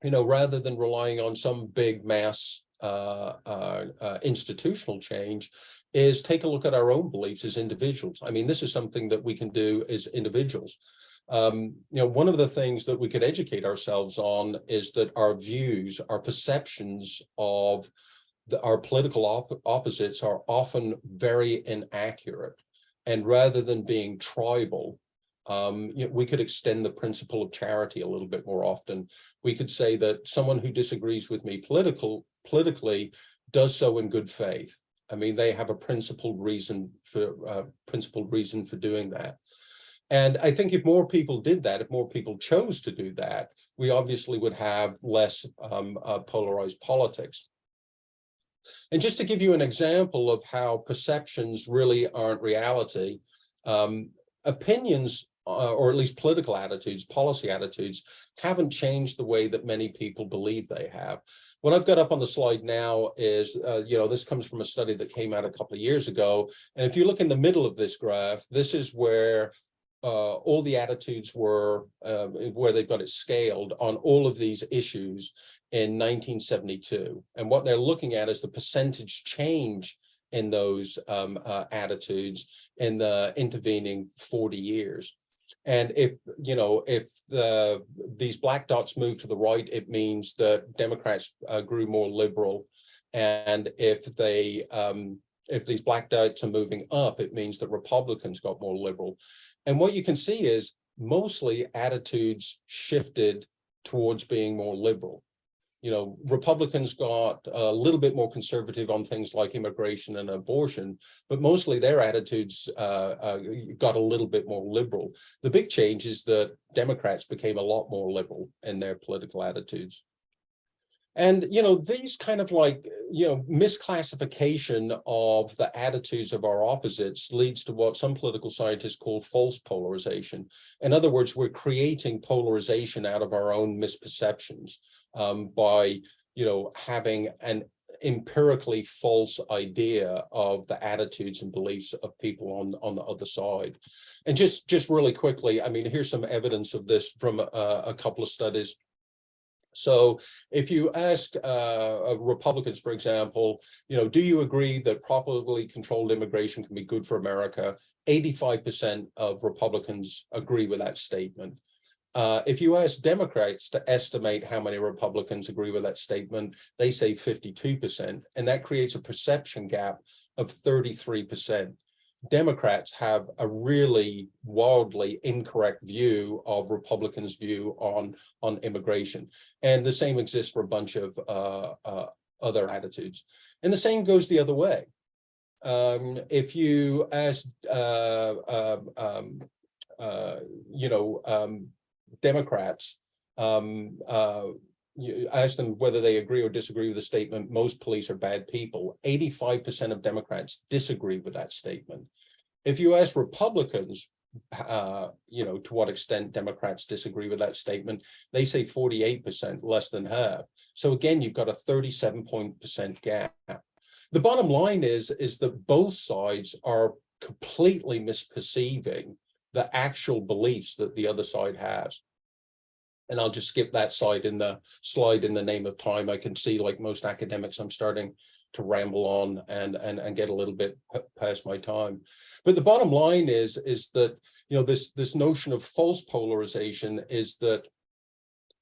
you know, rather than relying on some big mass uh, uh, uh, institutional change, is take a look at our own beliefs as individuals. I mean, this is something that we can do as individuals. Um, you know, one of the things that we could educate ourselves on is that our views, our perceptions of the, our political op opposites are often very inaccurate. And rather than being tribal, um, you know, we could extend the principle of charity a little bit more often. We could say that someone who disagrees with me political, politically does so in good faith. I mean, they have a principled reason for uh, principled reason for doing that. And I think if more people did that, if more people chose to do that, we obviously would have less um, uh, polarized politics. And just to give you an example of how perceptions really aren't reality, um, opinions, or at least political attitudes, policy attitudes, haven't changed the way that many people believe they have. What I've got up on the slide now is, uh, you know, this comes from a study that came out a couple of years ago. And if you look in the middle of this graph, this is where uh, all the attitudes were, uh, where they've got it scaled on all of these issues in 1972. And what they're looking at is the percentage change in those um, uh, attitudes in the intervening 40 years. And if, you know, if the these black dots move to the right, it means that Democrats uh, grew more liberal. And if they um, if these black dots are moving up, it means that Republicans got more liberal. And what you can see is mostly attitudes shifted towards being more liberal. You know, Republicans got a little bit more conservative on things like immigration and abortion, but mostly their attitudes uh, uh, got a little bit more liberal. The big change is that Democrats became a lot more liberal in their political attitudes. And, you know, these kind of like, you know, misclassification of the attitudes of our opposites leads to what some political scientists call false polarization. In other words, we're creating polarization out of our own misperceptions um, by, you know, having an empirically false idea of the attitudes and beliefs of people on on the other side and just just really quickly i mean here's some evidence of this from a, a couple of studies so if you ask uh, Republicans, for example, you know, do you agree that properly controlled immigration can be good for America? 85% of Republicans agree with that statement. Uh, if you ask Democrats to estimate how many Republicans agree with that statement, they say 52%, and that creates a perception gap of 33%. Democrats have a really wildly incorrect view of Republicans' view on, on immigration. And the same exists for a bunch of uh, uh, other attitudes. And the same goes the other way. Um, if you ask, uh, um, um uh, you know, um, Democrats, um, uh, you ask them whether they agree or disagree with the statement, most police are bad people. 85% of Democrats disagree with that statement. If you ask Republicans, uh, you know, to what extent Democrats disagree with that statement, they say 48%, less than half. So again, you've got a 37 point percent gap. The bottom line is, is that both sides are completely misperceiving the actual beliefs that the other side has and I'll just skip that slide in the slide in the name of time. I can see like most academics, I'm starting to ramble on and, and, and get a little bit past my time. But the bottom line is, is that, you know, this, this notion of false polarization is that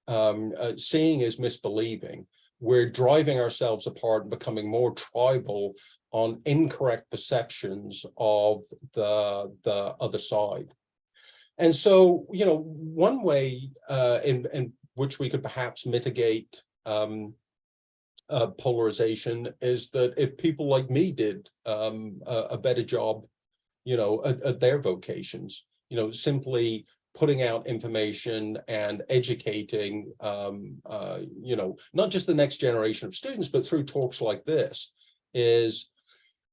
um, uh, seeing is misbelieving. We're driving ourselves apart and becoming more tribal on incorrect perceptions of the, the other side. And so, you know, one way uh, in, in which we could perhaps mitigate um, uh, polarization is that if people like me did um, a, a, better job, you know, at, at, their vocations, you know, simply putting out information and educating, um, uh, you know, not just the next generation of students, but through talks like this is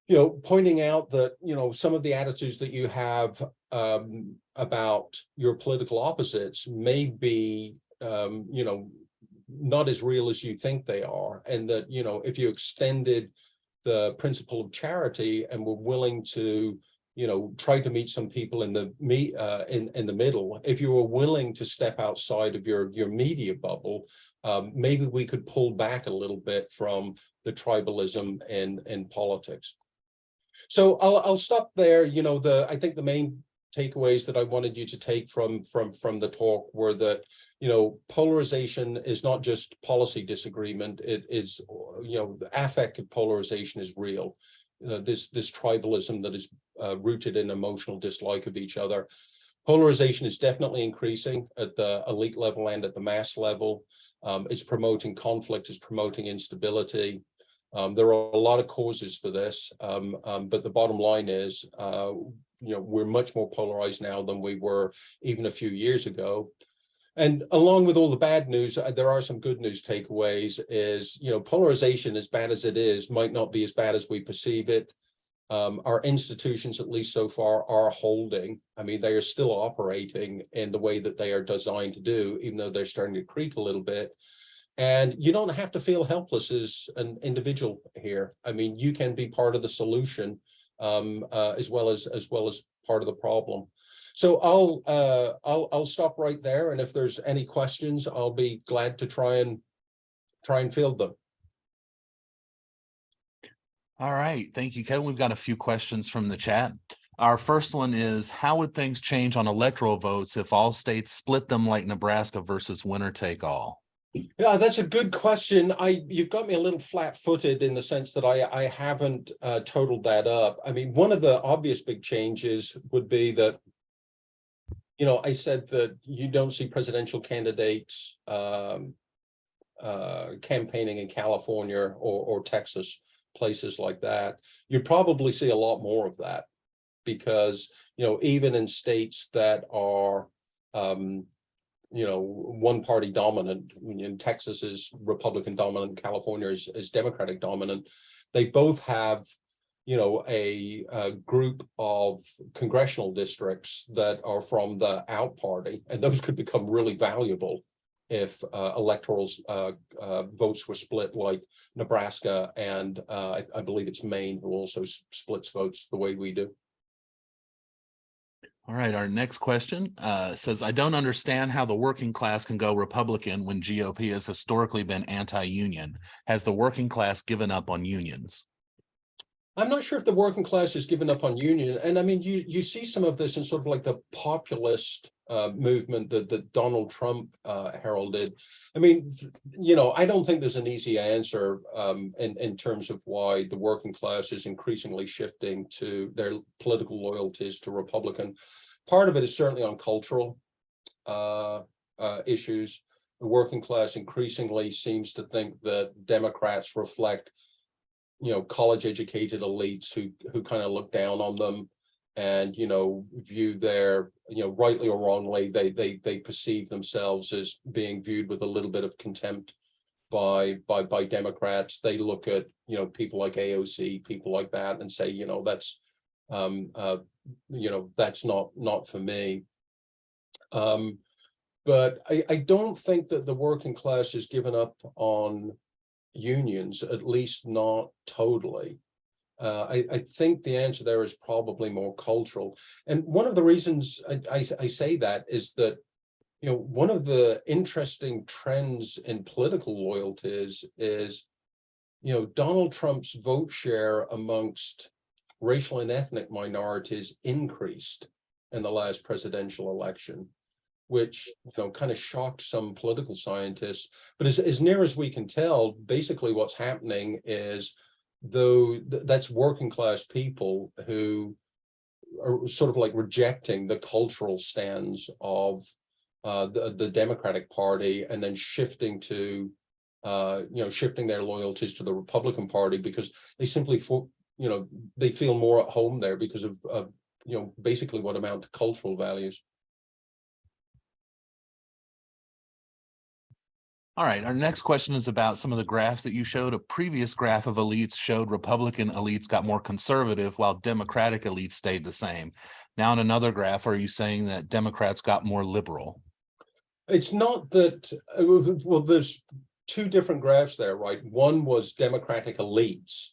you know, pointing out that, you know, some of the attitudes that you have um, about your political opposites may be, um, you know, not as real as you think they are. And that, you know, if you extended the principle of charity and were willing to, you know, try to meet some people in the me uh, in in the middle. If you were willing to step outside of your your media bubble, um, maybe we could pull back a little bit from the tribalism in in politics. So I'll I'll stop there. You know, the I think the main takeaways that I wanted you to take from from from the talk were that you know polarization is not just policy disagreement. It is you know the affective polarization is real. Uh, this this tribalism that is uh, rooted in emotional dislike of each other. Polarization is definitely increasing at the elite level and at the mass level. Um, it's promoting conflict, it's promoting instability. Um, there are a lot of causes for this, um, um, but the bottom line is, uh, you know, we're much more polarized now than we were even a few years ago. And along with all the bad news, uh, there are some good news takeaways is, you know, polarization, as bad as it is, might not be as bad as we perceive it. Um, our institutions, at least so far, are holding. I mean, they are still operating in the way that they are designed to do, even though they're starting to creak a little bit. And you don't have to feel helpless as an individual here. I mean, you can be part of the solution um, uh, as well as as well as part of the problem. So I'll uh, I'll I'll stop right there, and if there's any questions, I'll be glad to try and try and field them. All right, thank you, Kevin. We've got a few questions from the chat. Our first one is, how would things change on electoral votes if all states split them like Nebraska versus winner take all? Yeah, that's a good question. I you've got me a little flat-footed in the sense that I I haven't uh, totaled that up. I mean, one of the obvious big changes would be that, you know, I said that you don't see presidential candidates um, uh, campaigning in California or or Texas, places like that. You'd probably see a lot more of that because you know even in states that are um, you know, one party dominant. In Texas is Republican dominant, California is, is Democratic dominant. They both have, you know, a, a group of congressional districts that are from the out party, and those could become really valuable if uh, electoral uh, uh, votes were split like Nebraska and uh, I, I believe it's Maine who also splits votes the way we do. All right, our next question uh, says, I don't understand how the working class can go Republican when GOP has historically been anti-union. Has the working class given up on unions? I'm not sure if the working class has given up on union. And I mean, you you see some of this in sort of like the populist uh, movement that, that Donald Trump uh, heralded. I mean, you know, I don't think there's an easy answer um, in, in terms of why the working class is increasingly shifting to their political loyalties to Republican. Part of it is certainly on cultural uh, uh, issues. The working class increasingly seems to think that Democrats reflect you know, college educated elites who who kind of look down on them and you know view their you know rightly or wrongly they they they perceive themselves as being viewed with a little bit of contempt by by by democrats they look at you know people like aoc people like that and say you know that's um uh you know that's not not for me um but i i don't think that the working class has given up on unions, at least not totally. Uh, I, I think the answer there is probably more cultural. And one of the reasons I, I, I say that is that, you know, one of the interesting trends in political loyalties is, you know, Donald Trump's vote share amongst racial and ethnic minorities increased in the last presidential election which you know kind of shocked some political scientists. But as, as near as we can tell, basically what's happening is though th that's working class people who are sort of like rejecting the cultural stands of uh, the, the Democratic Party and then shifting to uh, you know shifting their loyalties to the Republican Party because they simply you know they feel more at home there because of uh, you know basically what amount to cultural values. All right, our next question is about some of the graphs that you showed. A previous graph of elites showed Republican elites got more conservative while Democratic elites stayed the same. Now in another graph, are you saying that Democrats got more liberal? It's not that, uh, well, there's two different graphs there, right? One was Democratic elites.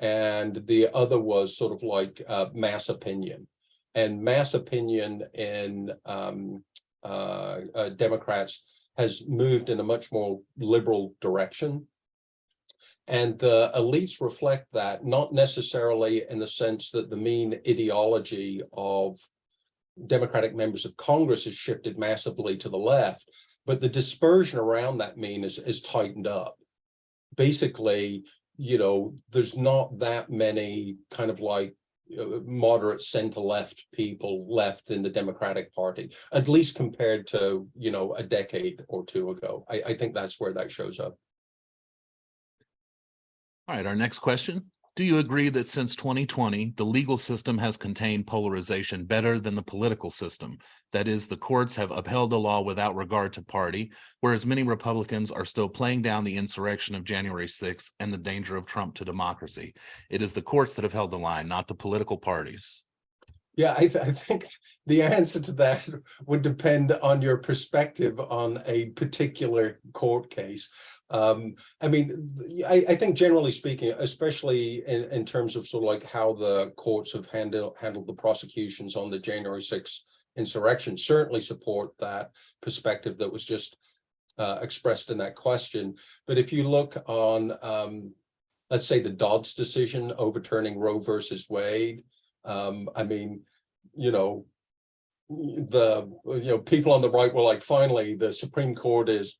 And the other was sort of like uh, mass opinion. And mass opinion in um, uh, uh, Democrats has moved in a much more liberal direction. And the elites reflect that, not necessarily in the sense that the mean ideology of Democratic members of Congress has shifted massively to the left, but the dispersion around that mean is, is tightened up. Basically, you know, there's not that many kind of like moderate center left people left in the Democratic Party, at least compared to, you know, a decade or two ago. I, I think that's where that shows up. All right, our next question. Do you agree that since 2020, the legal system has contained polarization better than the political system? That is, the courts have upheld the law without regard to party, whereas many Republicans are still playing down the insurrection of January 6th and the danger of Trump to democracy. It is the courts that have held the line, not the political parties. Yeah, I, th I think the answer to that would depend on your perspective on a particular court case. Um, I mean, I, I think generally speaking, especially in, in terms of sort of like how the courts have handled handled the prosecutions on the January 6th insurrection, certainly support that perspective that was just uh, expressed in that question. But if you look on, um, let's say the Dobbs decision overturning Roe versus Wade, um, I mean, you know, the, you know, people on the right were like, finally, the Supreme Court is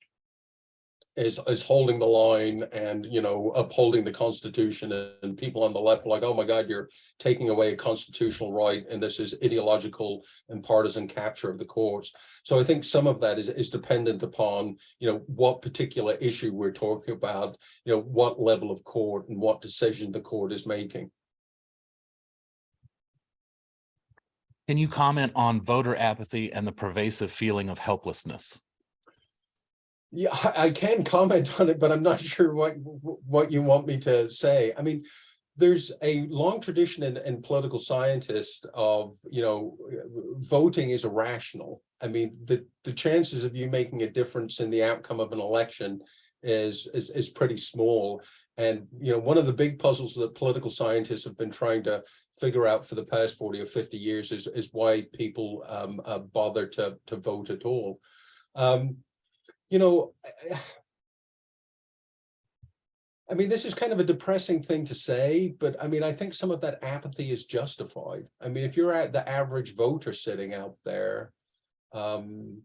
is is holding the line and you know upholding the constitution and people on the left are like oh my god you're taking away a constitutional right and this is ideological and partisan capture of the courts so i think some of that is is dependent upon you know what particular issue we're talking about you know what level of court and what decision the court is making Can you comment on voter apathy and the pervasive feeling of helplessness? Yeah, I can comment on it, but I'm not sure what, what you want me to say. I mean, there's a long tradition in, in political scientists of, you know, voting is irrational. I mean, the, the chances of you making a difference in the outcome of an election is, is, is pretty small. And, you know, one of the big puzzles that political scientists have been trying to figure out for the past 40 or 50 years is, is why people um, uh, bother to, to vote at all. Um, you know, I mean, this is kind of a depressing thing to say, but I mean, I think some of that apathy is justified. I mean, if you're at the average voter sitting out there, um,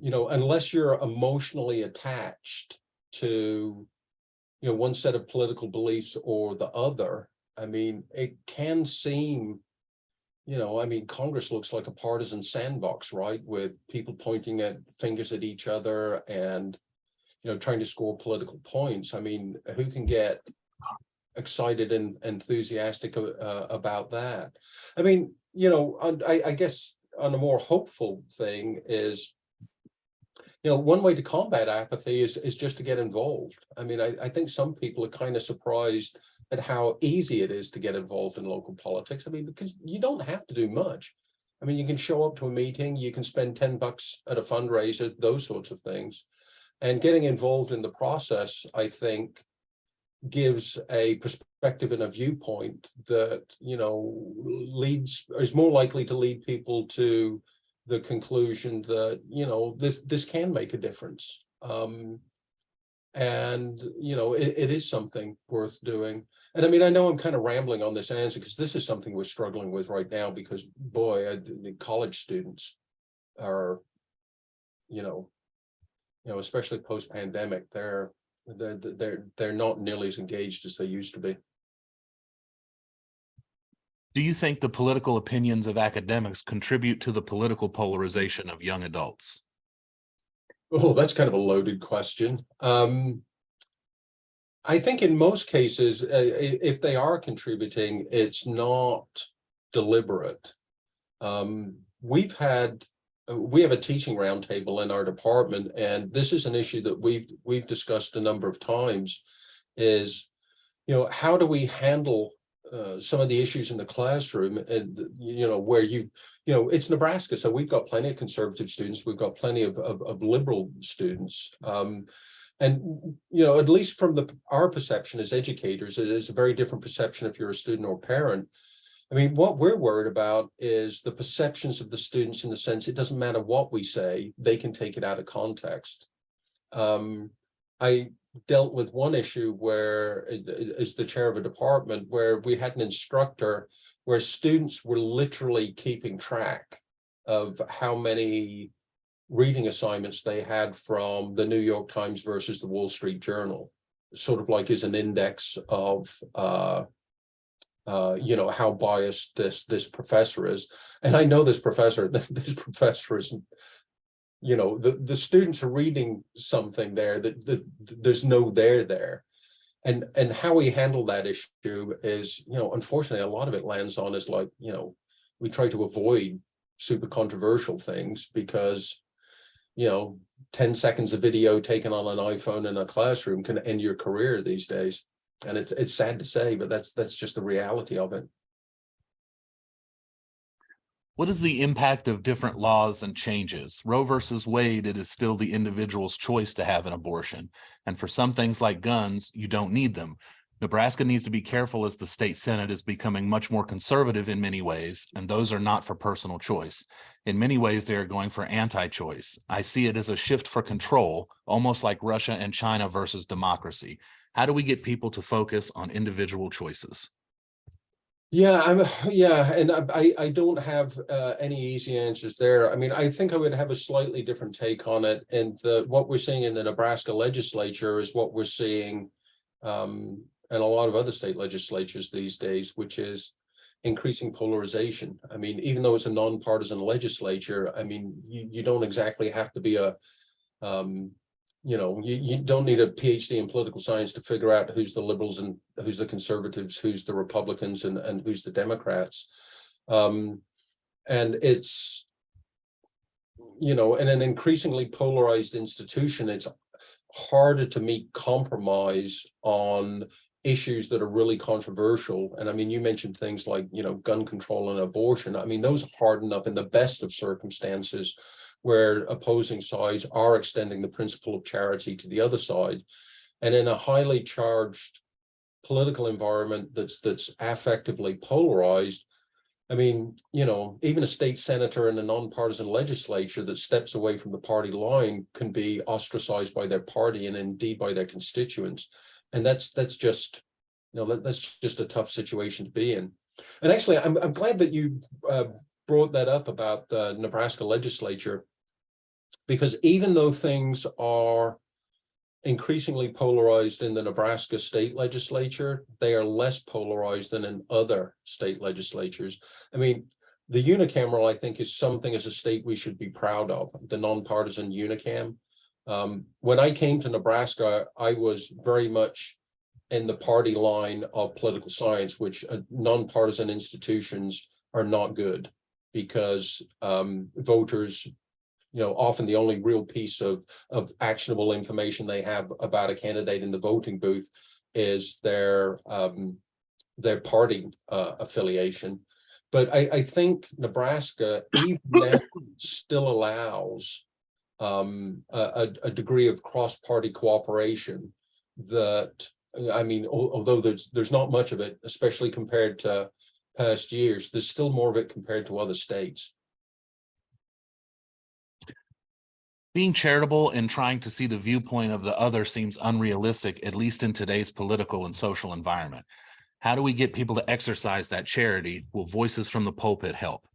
you know, unless you're emotionally attached to, you know, one set of political beliefs or the other, I mean, it can seem you know, I mean, Congress looks like a partisan sandbox, right? With people pointing at fingers at each other and, you know, trying to score political points. I mean, who can get excited and enthusiastic uh, about that? I mean, you know, I, I guess on a more hopeful thing is, you know, one way to combat apathy is, is just to get involved. I mean, I, I think some people are kind of surprised at how easy it is to get involved in local politics. I mean, because you don't have to do much. I mean, you can show up to a meeting, you can spend 10 bucks at a fundraiser, those sorts of things. And getting involved in the process, I think, gives a perspective and a viewpoint that, you know, leads, is more likely to lead people to the conclusion that, you know, this, this can make a difference. Um, and, you know, it, it is something worth doing. And I mean, I know I'm kind of rambling on this answer because this is something we're struggling with right now because boy, I, the college students are, you know, you know, especially post pandemic, they're, they're, they're, they're not nearly as engaged as they used to be. Do you think the political opinions of academics contribute to the political polarization of young adults? Oh, that's kind of a loaded question. Um, I think in most cases, uh, if they are contributing, it's not deliberate. Um, we've had, uh, we have a teaching roundtable in our department, and this is an issue that we've we've discussed a number of times. Is, you know, how do we handle uh, some of the issues in the classroom and, you know, where you, you know, it's Nebraska, so we've got plenty of conservative students, we've got plenty of, of, of liberal students. Um, and, you know, at least from the, our perception as educators, it is a very different perception if you're a student or parent. I mean, what we're worried about is the perceptions of the students in the sense, it doesn't matter what we say, they can take it out of context. Um, I dealt with one issue where, uh, as the chair of a department, where we had an instructor where students were literally keeping track of how many reading assignments they had from the New York Times versus the Wall Street Journal, sort of like as an index of, uh, uh, you know, how biased this, this professor is. And I know this professor, this professor is you know, the, the students are reading something there that, that there's no there there. And, and how we handle that issue is, you know, unfortunately, a lot of it lands on is like, you know, we try to avoid super controversial things because, you know, 10 seconds of video taken on an iPhone in a classroom can end your career these days. And it's, it's sad to say, but that's, that's just the reality of it. What is the impact of different laws and changes? Roe versus Wade, it is still the individual's choice to have an abortion. And for some things like guns, you don't need them. Nebraska needs to be careful as the state senate is becoming much more conservative in many ways, and those are not for personal choice. In many ways, they are going for anti-choice. I see it as a shift for control, almost like Russia and China versus democracy. How do we get people to focus on individual choices? Yeah, I'm, yeah, and I, I, don't have uh, any easy answers there. I mean, I think I would have a slightly different take on it. And the, what we're seeing in the Nebraska legislature is what we're seeing um, and a lot of other state legislatures these days, which is increasing polarization. I mean, even though it's a nonpartisan legislature, I mean, you, you don't exactly have to be a, um, you know, you, you don't need a PhD in political science to figure out who's the liberals and who's the conservatives, who's the Republicans and, and who's the Democrats. Um, and it's, you know, in an increasingly polarized institution, it's harder to meet compromise on issues that are really controversial. And I mean, you mentioned things like, you know, gun control and abortion. I mean, those are hard enough in the best of circumstances where opposing sides are extending the principle of charity to the other side. And in a highly charged political environment that's that's affectively polarized, I mean, you know, even a state senator in a nonpartisan legislature that steps away from the party line can be ostracized by their party and indeed by their constituents. And that's that's just, you know, that, that's just a tough situation to be in. And actually, I'm, I'm glad that you uh, brought that up about the Nebraska legislature, because even though things are increasingly polarized in the Nebraska state legislature, they are less polarized than in other state legislatures. I mean, the unicameral, I think, is something as a state we should be proud of, the nonpartisan unicam. Um, when I came to Nebraska, I was very much in the party line of political science, which uh, nonpartisan institutions are not good because um, voters, you know, often the only real piece of, of actionable information they have about a candidate in the voting booth is their um, their party uh, affiliation. But I, I think Nebraska even still allows um, a, a degree of cross-party cooperation that, I mean, although there's there's not much of it, especially compared to past years, there's still more of it compared to other states. Being charitable and trying to see the viewpoint of the other seems unrealistic, at least in today's political and social environment. How do we get people to exercise that charity? Will voices from the pulpit help?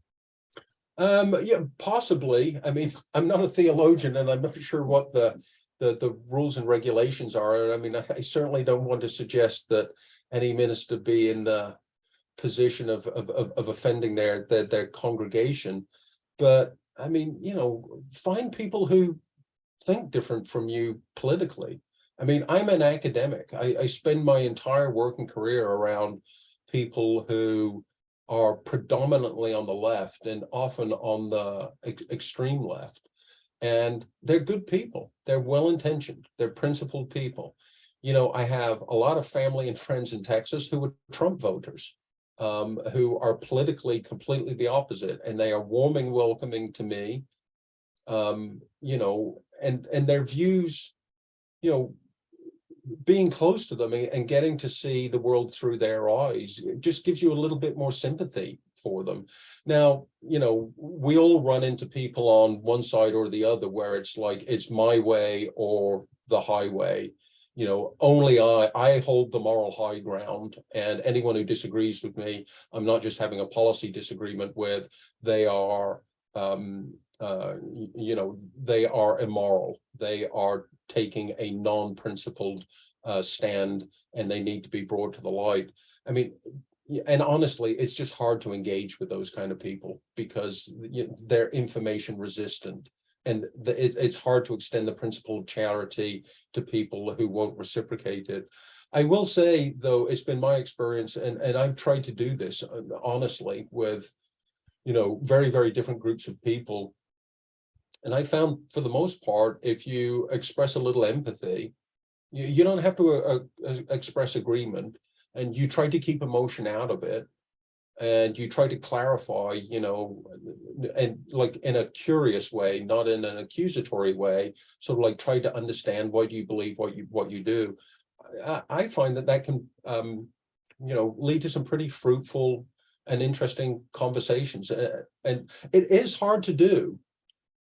Um, yeah, possibly. I mean, I'm not a theologian and I'm not sure what the, the, the rules and regulations are. I mean, I, certainly don't want to suggest that any minister be in the position of, of, of, of offending their, their, their congregation. But I mean, you know, find people who think different from you politically. I mean, I'm an academic. I, I spend my entire working career around people who are predominantly on the left and often on the ex extreme left. And they're good people. They're well-intentioned. They're principled people. You know, I have a lot of family and friends in Texas who were Trump voters. Um, who are politically completely the opposite, and they are warming, welcoming to me. Um, you know, and, and their views, you know, being close to them and and getting to see the world through their eyes, just gives you a little bit more sympathy for them. Now, you know, we all run into people on one side or the other where it's like, it's my way or the highway. You know, only I, I hold the moral high ground and anyone who disagrees with me, I'm not just having a policy disagreement with, they are, um, uh, you know, they are immoral. They are taking a non-principled uh, stand and they need to be brought to the light. I mean, and honestly, it's just hard to engage with those kind of people because they're information resistant. And the, it, it's hard to extend the principle of charity to people who won't reciprocate it. I will say, though, it's been my experience, and, and I've tried to do this uh, honestly with, you know, very, very different groups of people. And I found for the most part, if you express a little empathy, you, you don't have to uh, uh, express agreement and you try to keep emotion out of it. And you try to clarify, you know, and like in a curious way, not in an accusatory way, sort of like try to understand why do you believe what you what you do. I, I find that that can, um, you know, lead to some pretty fruitful and interesting conversations. Uh, and it is hard to do.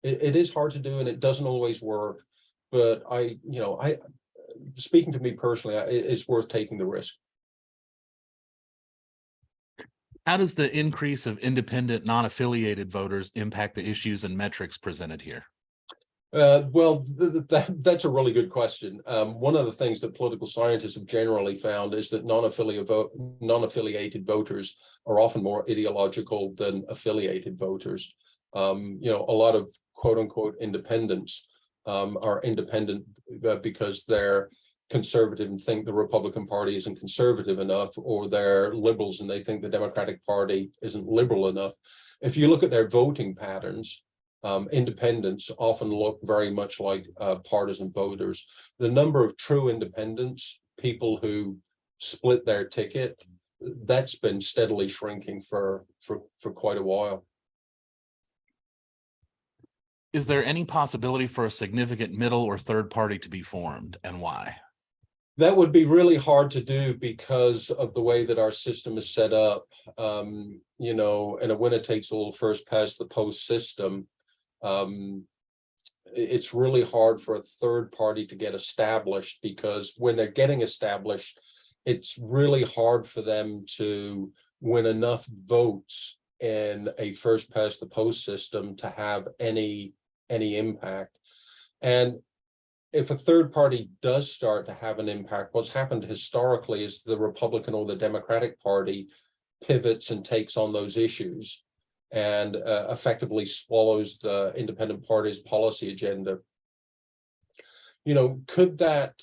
It, it is hard to do, and it doesn't always work. But I, you know, I, speaking to me personally, I- it's worth taking the risk. How does the increase of independent, non-affiliated voters impact the issues and metrics presented here? Uh, well, th- th- that, that's a really good question. Um, one of the things that political scientists have generally found is that non-affiliate vote, non-affiliated voters are often more ideological than affiliated voters. Um, you know, a lot of quote unquote independents um, are independent uh, because they're conservative and think the Republican Party isn't conservative enough, or they're liberals and they think the Democratic Party isn't liberal enough. If you look at their voting patterns, um, independents often look very much like uh, partisan voters. The number of true independents, people who split their ticket, that's been steadily shrinking for for for quite a while. Is there any possibility for a significant middle or third party to be formed and why? That would be really hard to do because of the way that our system is set up. Um, you know, and a winner takes all first past the post system. Um, it's really hard for a third party to get established because when they're getting established, it's really hard for them to win enough votes in a first past the post system to have any, any impact. And if a third party does start to have an impact, what's happened historically is the Republican or the Democratic Party pivots and takes on those issues and uh, effectively swallows the independent party's policy agenda. You know, could that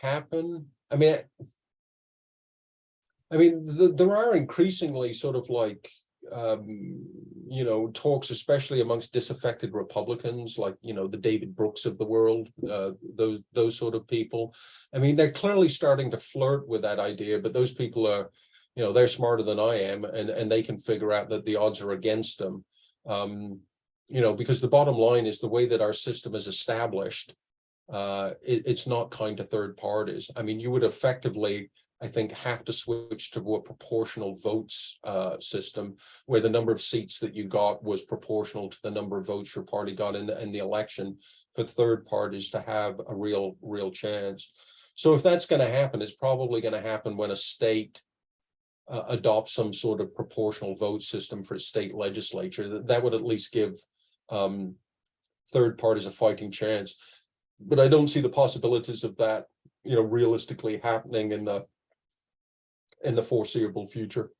happen? I mean, I mean, th- there are increasingly sort of like, um, you know, talks, especially amongst disaffected Republicans, like, you know, the David Brooks of the world, uh, those, those sort of people. I mean, they're clearly starting to flirt with that idea, but those people are, you know, they're smarter than I am and, and they can figure out that the odds are against them. Um, you know, because the bottom line is the way that our system is established, uh, it, it's not kind to third parties. I mean, you would effectively, I think, have to switch to a proportional votes uh, system where the number of seats that you got was proportional to the number of votes your party got in the, in the election for third parties to have a real, real chance. So if that's going to happen, it's probably going to happen when a state uh, adopt some sort of proportional vote system for its state legislature, that, that would at least give um, third parties a fighting chance. But I don't see the possibilities of that, you know, realistically happening in the in the foreseeable future.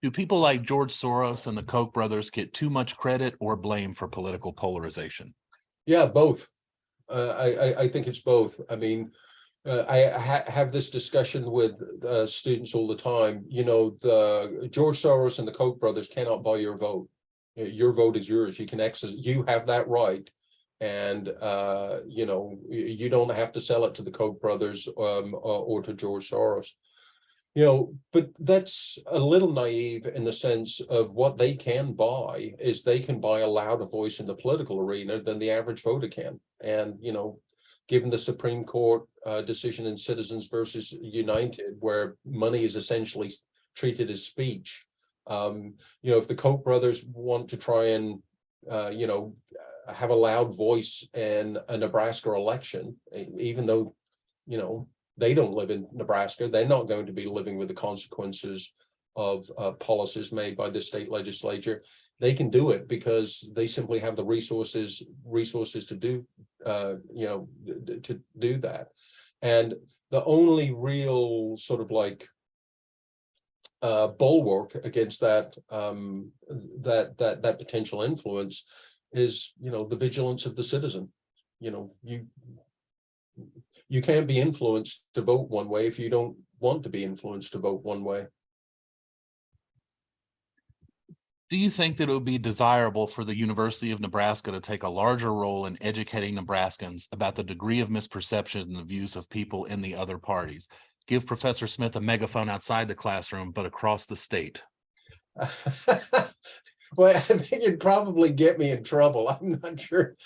Do people like George Soros and the Koch brothers get too much credit or blame for political polarization? Yeah, both. Uh, I, I, I think it's both. I mean, uh, I ha have this discussion with uh, students all the time. You know, the George Soros and the Koch brothers cannot buy your vote. Your vote is yours. You can access, you have that right And, uh, you know, you, don't have to sell it to the Koch brothers, um, or, to George Soros. You know, but that's a little naive in the sense of what they can buy is they can buy a louder voice in the political arena than the average voter can. And, you know, given the Supreme Court uh, decision in Citizens versus United, where money is essentially treated as speech. Um, you know, if the Koch brothers want to try and, uh, you know, have a loud voice in a Nebraska election, even though, you know, they don't live in Nebraska, they're not going to be living with the consequences of uh, policies made by the state legislature. They can do it because they simply have the resources, resources to do, uh, you know, to do that. And the only real sort of like uh, bulwark against that, um, that, that, that potential influence is, you know, the vigilance of the citizen. You know, you, you can't be influenced to vote one way if you don't want to be influenced to vote one way. Do you think that it would be desirable for the University of Nebraska to take a larger role in educating Nebraskans about the degree of misperception and the views of people in the other parties? Give Professor Smith a megaphone outside the classroom, but across the state. Well, I think it'd probably get me in trouble. I'm not sure.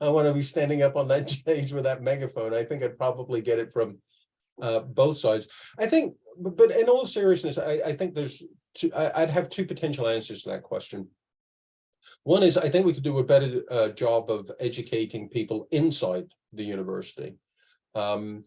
I want to be standing up on that stage with that megaphone. I think I'd probably get it from uh, both sides. I think, but in all seriousness, I, I think there's two, I, I'd have two potential answers to that question. One is, I think we could do a better uh, job of educating people inside the university. Um,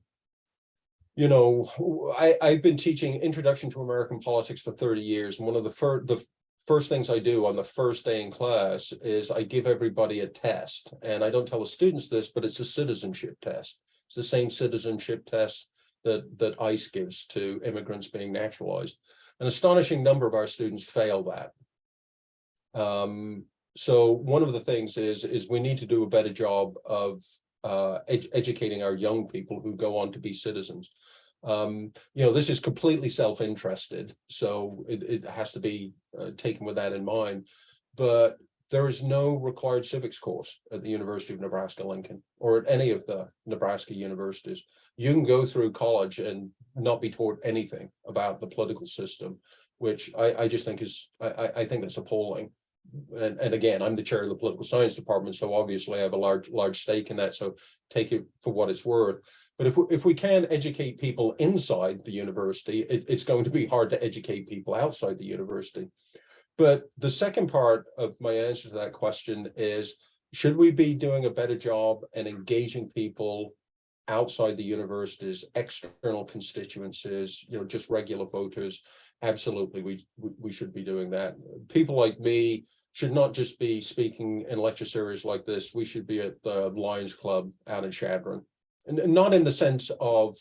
you know, I, I've been teaching Introduction to American Politics for 30 years. And one of the first, the first things I do on the first day in class is I give everybody a test. And I don't tell the students this, but it's a citizenship test. It's the same citizenship test that, that ICE gives to immigrants being naturalized. An astonishing number of our students fail that. Um, so one of the things is, is we need to do a better job of uh, ed- educating our young people who go on to be citizens. Um, you know, this is completely self-interested, so it, it has to be uh, taken with that in mind. But there is no required civics course at the University of Nebraska Lincoln or at any of the Nebraska universities. You can go through college and not be taught anything about the political system, which I, I just think is, I, I, I think that's appalling. And, and again, I'm the chair of the political science department, so obviously I have a large, large stake in that. So take it for what it's worth. But if, we- if we can educate people inside the university, it, it's going to be hard to educate people outside the university. But the second part of my answer to that question is, should we be doing a better job and engaging people outside the universities, external constituencies, you know, just regular voters? Absolutely, we, we, should be doing that. People like me should not just be speaking in lecture series like this. We should be at the Lions Club out in Chadron. And not in the sense of,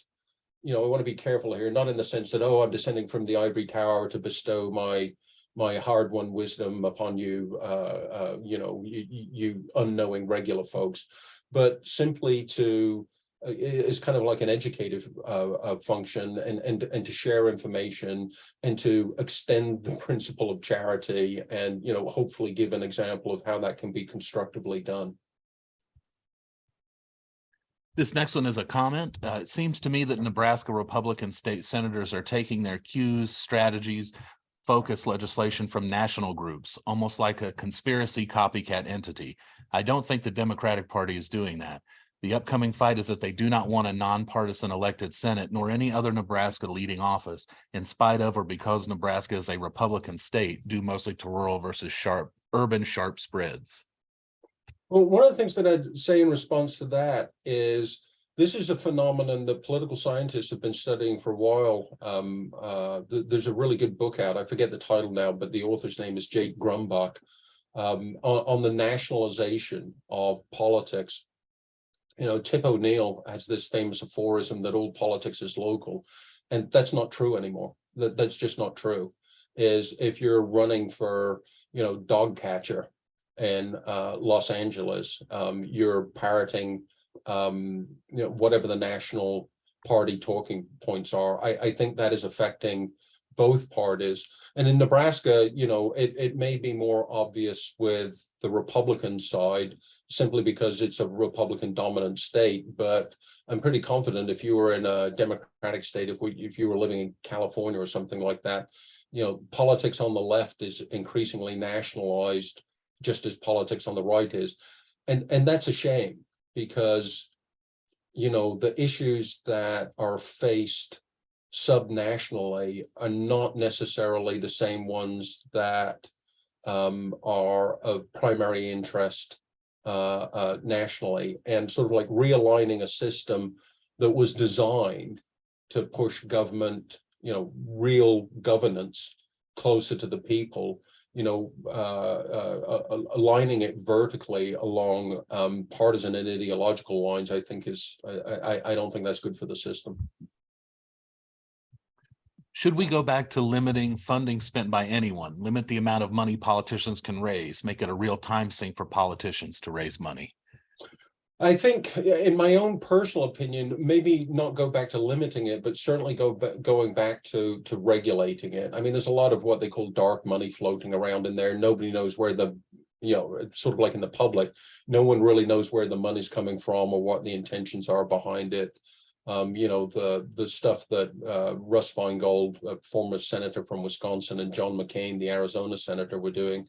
you know, I want to be careful here, not in the sense that, oh, I'm descending from the ivory tower to bestow my my hard-won wisdom upon you, uh, uh, you know, you, you unknowing regular folks, but simply to is kind of like an educative uh, uh, function and and and to share information and to extend the principle of charity and you know hopefully give an example of how that can be constructively done. This next one is a comment. Uh, it seems to me that Nebraska Republican state senators are taking their cues, strategies, focus legislation from national groups, almost like a conspiracy copycat entity. I don't think the Democratic Party is doing that. The upcoming fight is that they do not want a nonpartisan elected Senate nor any other Nebraska leading office, in spite of or because Nebraska is a Republican state, due mostly to rural versus sharp, urban sharp spreads. Well, one of the things that I'd say in response to that is this is a phenomenon that political scientists have been studying for a while. Um, uh, th- there's a really good book out. I forget the title now, but the author's name is Jake Grumbach um, on, on the nationalization of politics. You know, Tip O'Neill has this famous aphorism that all politics is local, and that's not true anymore. That that's just not true. Is if you're running for, you know, dog catcher in uh, Los Angeles, um, you're parroting, um, you know, whatever the national party talking points are. I, I think that is affecting both parties. And in Nebraska, you know, it, it may be more obvious with the Republican side simply because it's a Republican dominant state, but I'm pretty confident if you were in a Democratic state, if we, if you were living in California or something like that, you know, politics on the left is increasingly nationalized, just as politics on the right is. And, and that's a shame because, you know, the issues that are faced subnationally are not necessarily the same ones that um, are of primary interest uh, uh, nationally and sort of like realigning a system that was designed to push government, you know, real governance closer to the people, you know, uh, uh, aligning it vertically along um, partisan and ideological lines, I think is, I, I, I don't think that's good for the system. Should we go back to limiting funding spent by anyone, limit the amount of money politicians can raise, make it a real time sink for politicians to raise money? I think, in my own personal opinion, maybe not go back to limiting it, but certainly go back, going back to, to regulating it. I mean, there's a lot of what they call dark money floating around in there. Nobody knows where the, you know, sort of like in the public, no one really knows where the money's coming from or what the intentions are behind it. Um, you know, the, the stuff that, uh, Russ Feingold, a former senator from Wisconsin, and John McCain, the Arizona senator, were doing.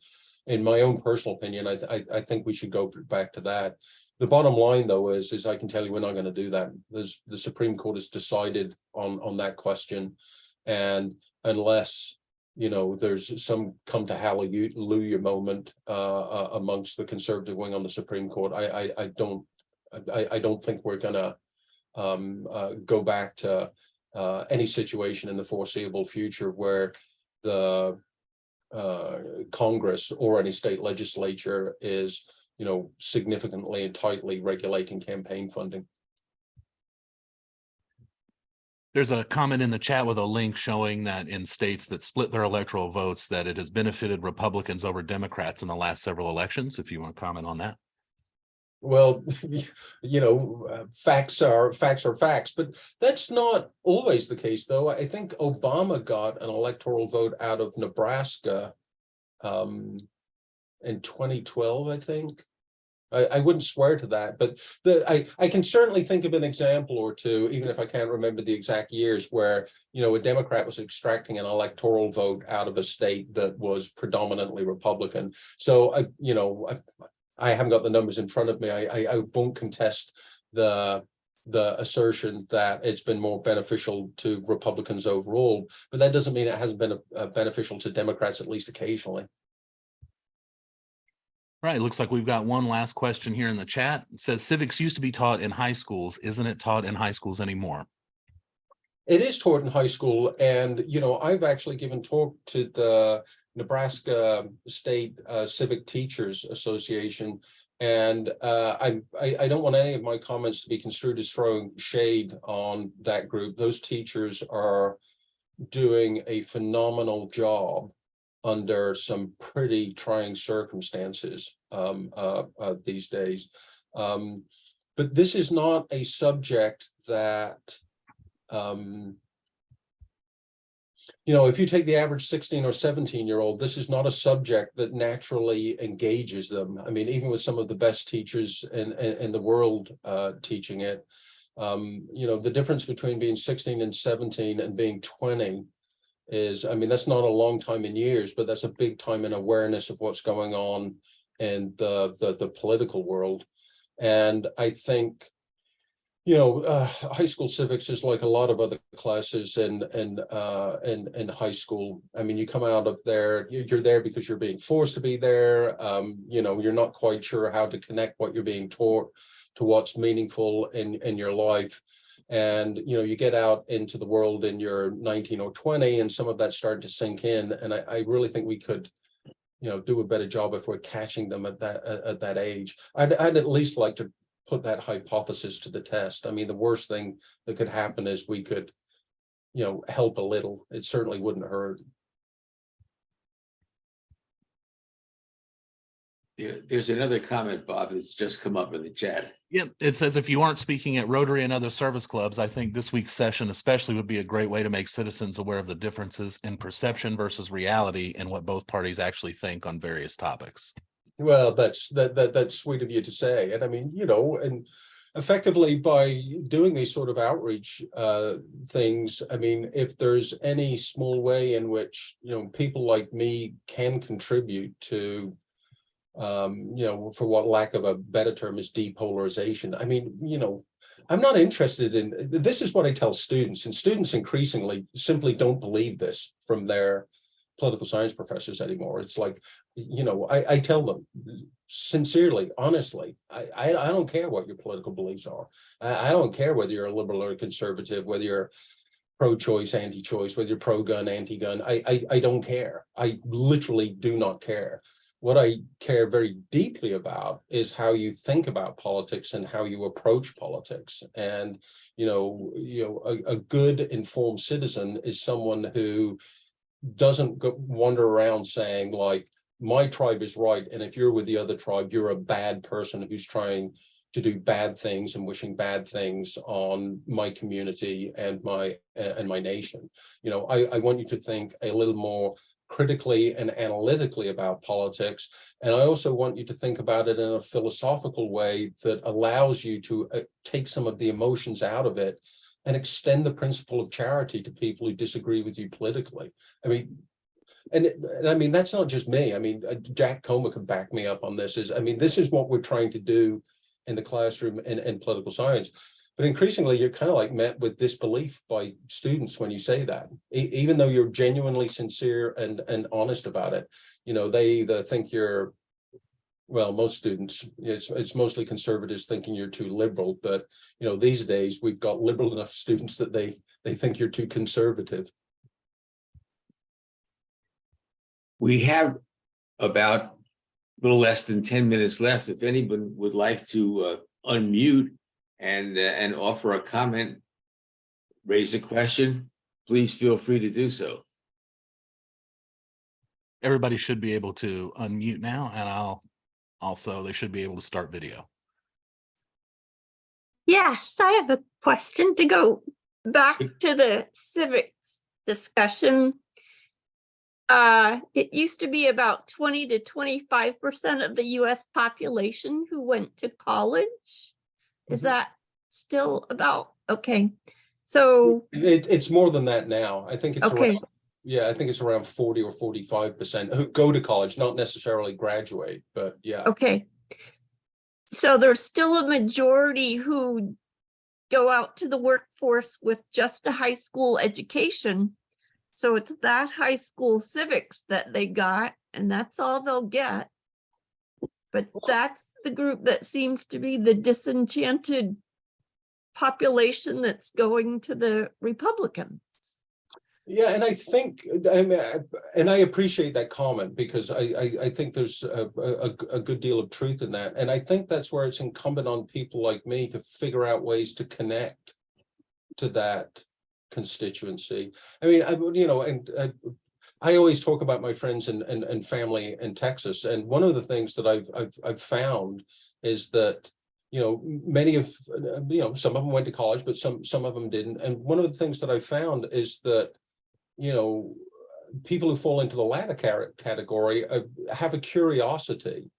In my own personal opinion, I, I, I think we should go back to that. The bottom line, though, is, is I can tell you we're not going to do that. There's, the Supreme Court has decided on, on that question. And unless, you know, there's some come to hallelujah moment uh, uh, amongst the conservative wing on the Supreme Court, I, I, I don't, I, I don't think we're gonna um, uh, go back to uh, any situation in the foreseeable future where the uh, Congress or any state legislature is you know, significantly and tightly regulating campaign funding. There's a comment in the chat with a link showing that in states that split their electoral votes, that it has benefited Republicans over Democrats in the last several elections, if you want to comment on that. Well, you know, uh, facts are facts are facts, but that's not always the case, though. I think Obama got an electoral vote out of Nebraska um, in 2012, I think. I, I wouldn't swear to that, but the I, I can certainly think of an example or two, even if I can't remember the exact years where, you know, a Democrat was extracting an electoral vote out of a state that was predominantly Republican. So I, you know, I, I haven't got the numbers in front of me. I, I, I won't contest the the assertion that it's been more beneficial to Republicans overall, but that doesn't mean it hasn't been a, a beneficial to Democrats at least occasionally. Right, looks like we've got one last question here in the chat. It says civics used to be taught in high schools. Isn't it taught in high schools anymore? It is taught in high school and, you know, I've actually given talk to the Nebraska State uh, Civic Teachers Association. And uh, I, I, I don't want any of my comments to be construed as throwing shade on that group. Those teachers are doing a phenomenal job under some pretty trying circumstances um, uh, uh, these days. Um, but this is not a subject that, um, you know, if you take the average 16 or 17 year old, this is not a subject that naturally engages them. I mean, even with some of the best teachers in, in, in the world uh, teaching it, um, you know, the difference between being 16 and 17 and being 20 is, I mean, that's not a long time in years, but that's a big time in awareness of what's going on in the, the, the political world. And I think, you know, uh, high school civics is like a lot of other classes in, in, uh, in, in high school. I mean, you come out of there, you're there because you're being forced to be there. Um, you know, you're not quite sure how to connect what you're being taught to what's meaningful in, in your life and you know you get out into the world and you're 19 or 20 and some of that starting to sink in and I, I really think we could you know do a better job if we're catching them at that at, at that age I'd, I'd at least like to put that hypothesis to the test i mean the worst thing that could happen is we could you know help a little it certainly wouldn't hurt There, there's another comment, Bob, that's just come up in the chat. Yep, it says if you aren't speaking at Rotary and other service clubs, I think this week's session especially would be a great way to make citizens aware of the differences in perception versus reality and what both parties actually think on various topics. Well, that's, that, that, that's sweet of you to say. And I mean, you know, and effectively by doing these sort of outreach uh, things, I mean, if there's any small way in which, you know, people like me can contribute to um, you know, for what lack of a better term is depolarization. I mean, you know, I'm not interested in, this is what I tell students, and students increasingly simply don't believe this from their political science professors anymore. It's like, you know, I, I tell them sincerely, honestly, I, I, I don't care what your political beliefs are. I, I don't care whether you're a liberal or a conservative, whether you're pro-choice, anti-choice, whether you're pro-gun, anti-gun. I, I, I don't care. I literally do not care. What I care very deeply about is how you think about politics and how you approach politics. And, you know, you know, a, a good informed citizen is someone who doesn't go wander around saying like, my tribe is right. And if you're with the other tribe, you're a bad person who's trying to do bad things and wishing bad things on my community and my and my nation. You know, I, I want you to think a little more critically and analytically about politics. And I also want you to think about it in a philosophical way that allows you to uh, take some of the emotions out of it and extend the principle of charity to people who disagree with you politically. I mean, and, and I mean, that's not just me. I mean, uh, Jack Comer could back me up on this is, I mean, this is what we're trying to do in the classroom and, and political science. But increasingly, you're kind of like met with disbelief by students when you say that, E- even though you're genuinely sincere and, and honest about it. You know, they either think you're, well, most students, it's, it's mostly conservatives thinking you're too liberal. But, you know, these days we've got liberal enough students that they, they think you're too conservative. We have about a little less than ten minutes left. If anyone would like to uh, unmute and, uh, and offer a comment, raise a question, please feel free to do so. Everybody should be able to unmute now and I'll also, they should be able to start video. Yes, I have a question to go back to the civics discussion. Uh, it used to be about twenty to twenty-five percent of the US population who went to college. Is Mhm. that still about, okay, so, It, it's more than that now. I think it's Okay. around, yeah, I think it's around forty or forty-five percent who go to college, not necessarily graduate, but yeah. okay. So there's still a majority who go out to the workforce with just a high school education. So it's that high school civics that they got, and that's all they'll get. But that's the group that seems to be the disenchanted population that's going to the Republicans. Yeah, and I think, and I appreciate that comment because I, I, I think there's a, a, a good deal of truth in that. And I think that's where it's incumbent on people like me to figure out ways to connect to that constituency. I mean, I, you know, and I, I always talk about my friends and, and, and family in Texas. And one of the things that I've, I've, I've found is that you know, many of, uh, you know, some of them went to college, but some, some of them didn't. And one of the things that I found is that, you know, people who fall into the latter category uh, have a curiosity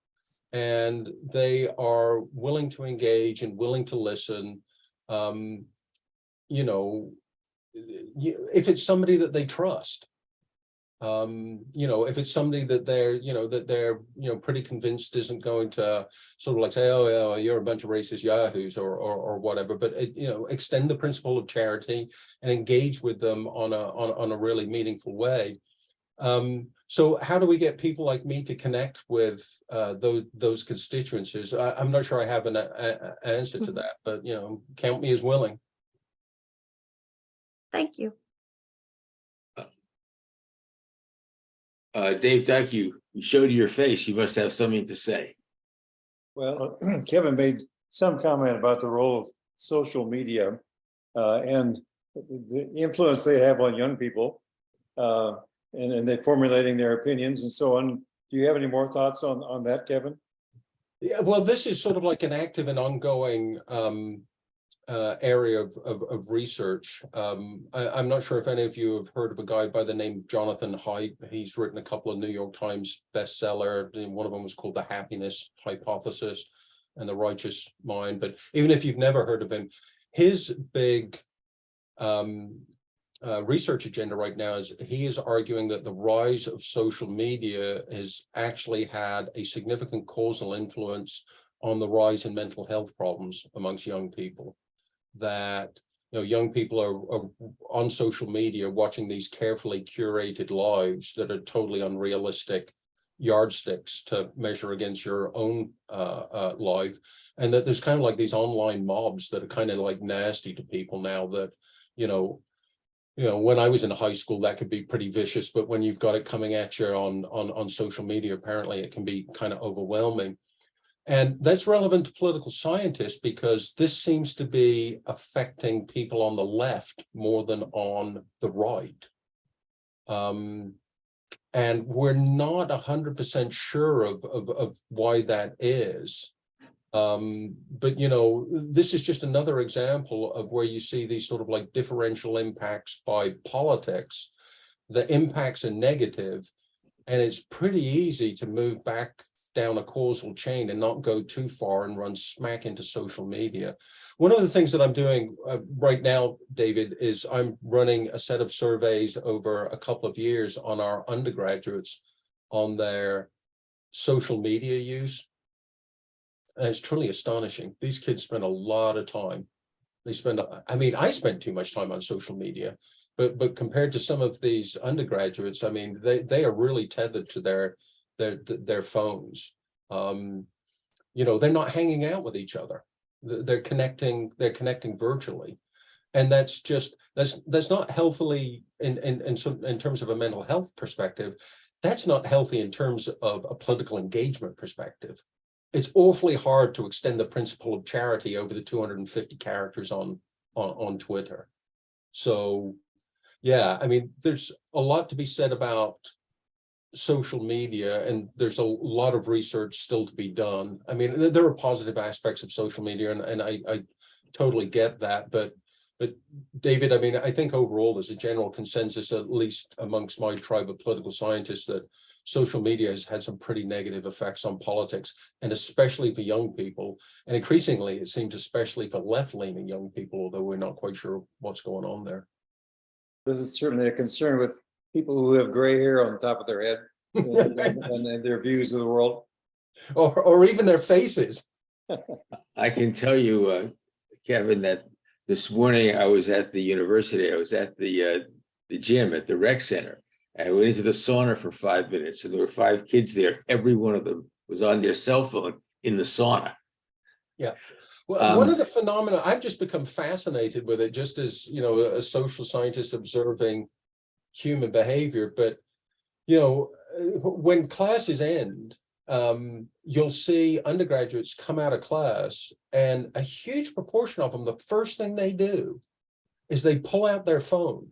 and they are willing to engage and willing to listen. Um, you know, if it's somebody that they trust. Um, you know, if it's somebody that they're, you know, that they're, you know, pretty convinced isn't going to sort of like say, oh, yeah, you're a bunch of racist yahoos or, or, or whatever, but it, you know, extend the principle of charity and engage with them on a, on, on a really meaningful way. Um, so how do we get people like me to connect with uh, those, those constituencies? I, I'm not sure I have an a, a- answer to Mhm. that, but you know, count me as willing. Thank you. Uh, Dave Duck, you you showed your face. You must have something to say. Well, Kevin made some comment about the role of social media uh, and the influence they have on young people. uh, And, and they formulating their opinions and so on. Do you have any more thoughts on, on that, Kevin? Yeah, well, this is sort of like an active and ongoing um uh area of of of research. Um, I, I'm not sure if any of you have heard of a guy by the name of Jonathan Haidt. He's written a couple of New York Times bestseller. One of them was called The Happiness Hypothesis and The Righteous Mind. But even if you've never heard of him, his big um uh, research agenda right now is he is arguing that the rise of social media has actually had a significant causal influence on the rise in mental health problems amongst young people. That, you know, young people are, are on social media watching these carefully curated lives that are totally unrealistic yardsticks to measure against your own uh, uh, life. And that there's kind of like these online mobs that are kind of like nasty to people now that, you know, you know, when I was in high school, that could be pretty vicious, but when you've got it coming at you on, on, on social media, apparently it can be kind of overwhelming. And that's relevant to political scientists because this seems to be affecting people on the left more than on the right. Um, and we're not hundred percent sure of, of, of why that is. Um, but you know, this is just another example of where you see these sort of like differential impacts by politics. The impacts are negative, and it's pretty easy to move back down a causal chain and not go too far and run smack into social media. One of the things that I'm doing uh, right now, David, is I'm running a set of surveys over a couple of years on our undergraduates on their social media use. And it's truly astonishing. These kids spend a lot of time. They spend, I mean, I spend too much time on social media, but but compared to some of these undergraduates, I mean, they they are really tethered to their their their phones. Um, you know, they're not hanging out with each other. They're connecting, they're connecting virtually. And that's just, that's that's not healthily in in in some in terms of a mental health perspective. That's not healthy in terms of a political engagement perspective it's awfully hard to extend the principle of charity over the 250 characters on, on, on Twitter. So, yeah, I mean, there's a lot to be said about social media and there's a lot of research still to be done. I mean, there are positive aspects of social media and, and I, I totally get that, but but David, I mean, I think overall there's a general consensus, at least amongst my tribe of political scientists, that social media has had some pretty negative effects on politics, and especially for young people. And increasingly, it seems especially for left-leaning young people, although we're not quite sure what's going on there. This is certainly a concern with people who have gray hair on the top of their head and, and- and their views of the world. Or, or even their faces. I can tell you, uh, Kevin, that this morning I was at the university, I was at the, uh, the gym at the rec center. I went into the sauna for five minutes and there were five kids there. Every one of them was on their cell phone in the sauna. Yeah. Well, one Um, of the phenomena, I've just become fascinated with it, just as, you know, a social scientist observing human behavior, but, you know, when classes end, um, you'll see undergraduates come out of class and a huge proportion of them, the first thing they do is they pull out their phone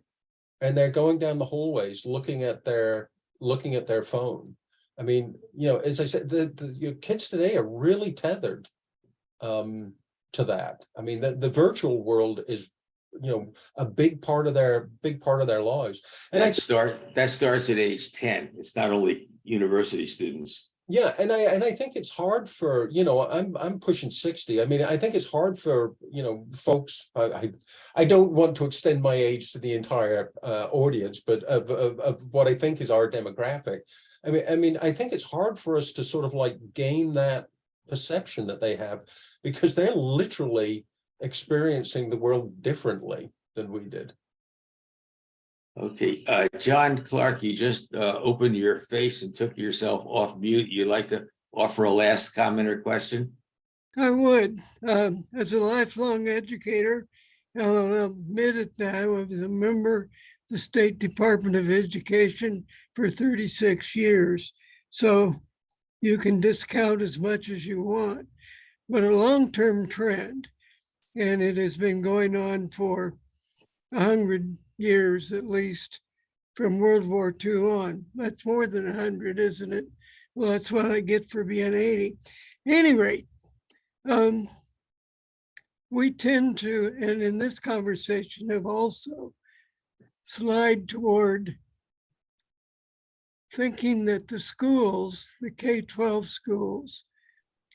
and they're going down the hallways looking at their, looking at their phone. I mean, you know, as I said, the, the kids today are really tethered um, to that. I mean, the, the virtual world is, you know, a big part of their, big part of their lives. And I, That start, that starts at age ten. It's not only university students. yeah, and I, and I think it's hard for, you know, I'm, I'm pushing sixty. I mean, I think it's hard for, you know, folks, I, I, I don't want to extend my age to the entire uh, audience, but of, of, of what I think is our demographic. I mean, I mean, I think it's hard for us to sort of like gain that perception that they have because they're literally experiencing the world differently than we did. Okay, uh, John Clark, you just, uh, opened your face and took yourself off mute. You'd like to offer a last comment or question? I would, um, as a lifelong educator, I'll admit it now, I was a member of the State Department of Education for thirty-six years. So you can discount as much as you want, but a long-term trend, and it has been going on for a hundred years at least, from World War II on. That's more than a hundred, isn't it? Well, that's what I get for being eighty any rate, um, we tend to, and in this conversation have also slide toward thinking that the schools, the K-12 schools,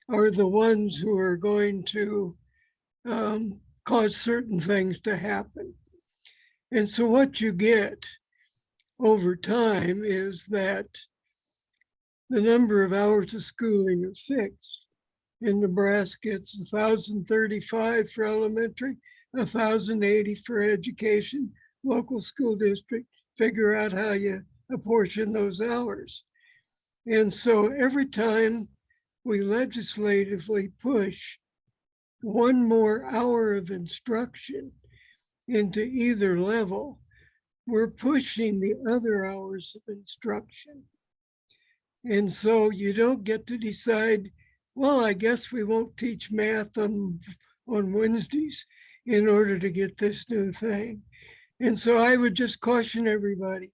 are the ones who are going to um, cause certain things to happen. And so what you get over time is that the number of hours of schooling is fixed. In Nebraska, it's thousand thirty-five for elementary, thousand eighty for education, local school district, figure out how you apportion those hours. And so every time we legislatively push one more hour of instruction into either level, we're pushing the other hours of instruction. And so you don't get to decide, well, I guess we won't teach math on, on Wednesdays in order to get this new thing. And so I would just caution everybody,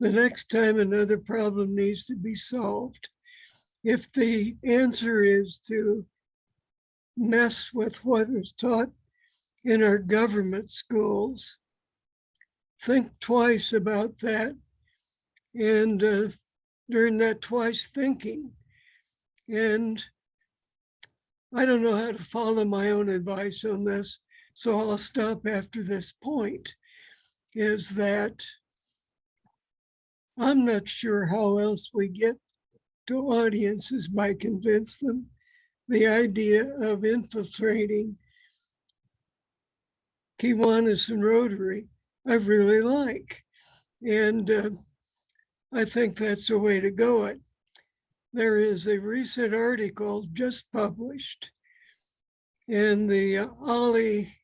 the next time another problem needs to be solved, if the answer is to mess with what is taught in our government schools, think twice about that. And uh, during that twice thinking, and I don't know how to follow my own advice on this, so I'll stop after this point, is that I'm not sure how else we get to audiences by convince them the idea of infiltrating Kiwanis and Rotary, I really like. And uh, I think that's the way to go it. There is a recent article just published in the uh, Ollie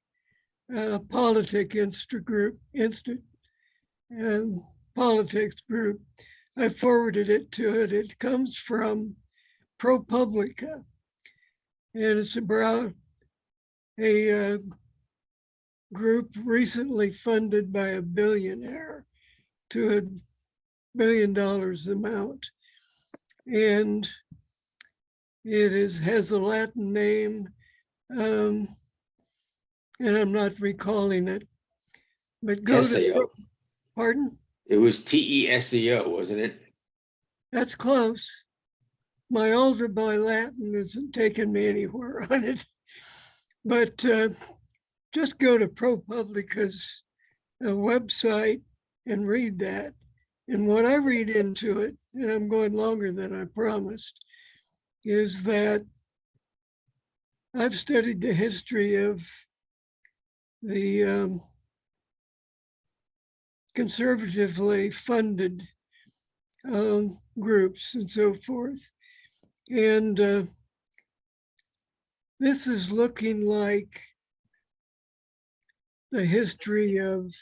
uh, Politic Insta Group, Insta, um, Politics Group. I forwarded it to it. It comes from ProPublica. And it's about a uh, group recently funded by a billionaire to a billion dollars amount. And it is has a Latin name, um, and I'm not recalling it. But go to, pardon? It was T E S E O, wasn't it? That's close. My older boy Latin isn't taking me anywhere on it. But uh, just go to ProPublica's uh, website and read that. And what I read into it, and I'm going longer than I promised, is that I've studied the history of the um, conservatively funded um, groups and so forth. And uh, this is looking like the history of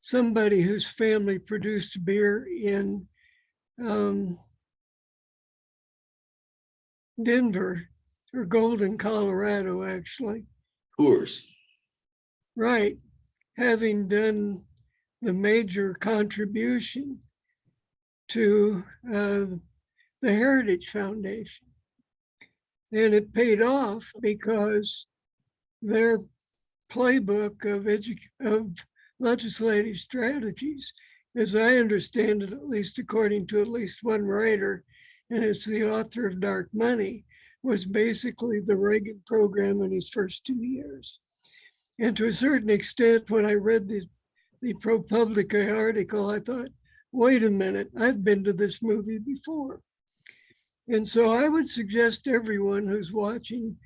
somebody whose family produced beer in um, Denver or Golden, Colorado, actually. Coors. Right, having done the major contribution to uh, the Heritage Foundation. And it paid off because their playbook of of legislative strategies, as I understand it, at least according to at least one writer, and it's the author of Dark Money, was basically the Reagan program in his first two years. And to a certain extent, when I read the, the ProPublica article, I thought, wait a minute, I've been to this movie before. And so I would suggest everyone who's watching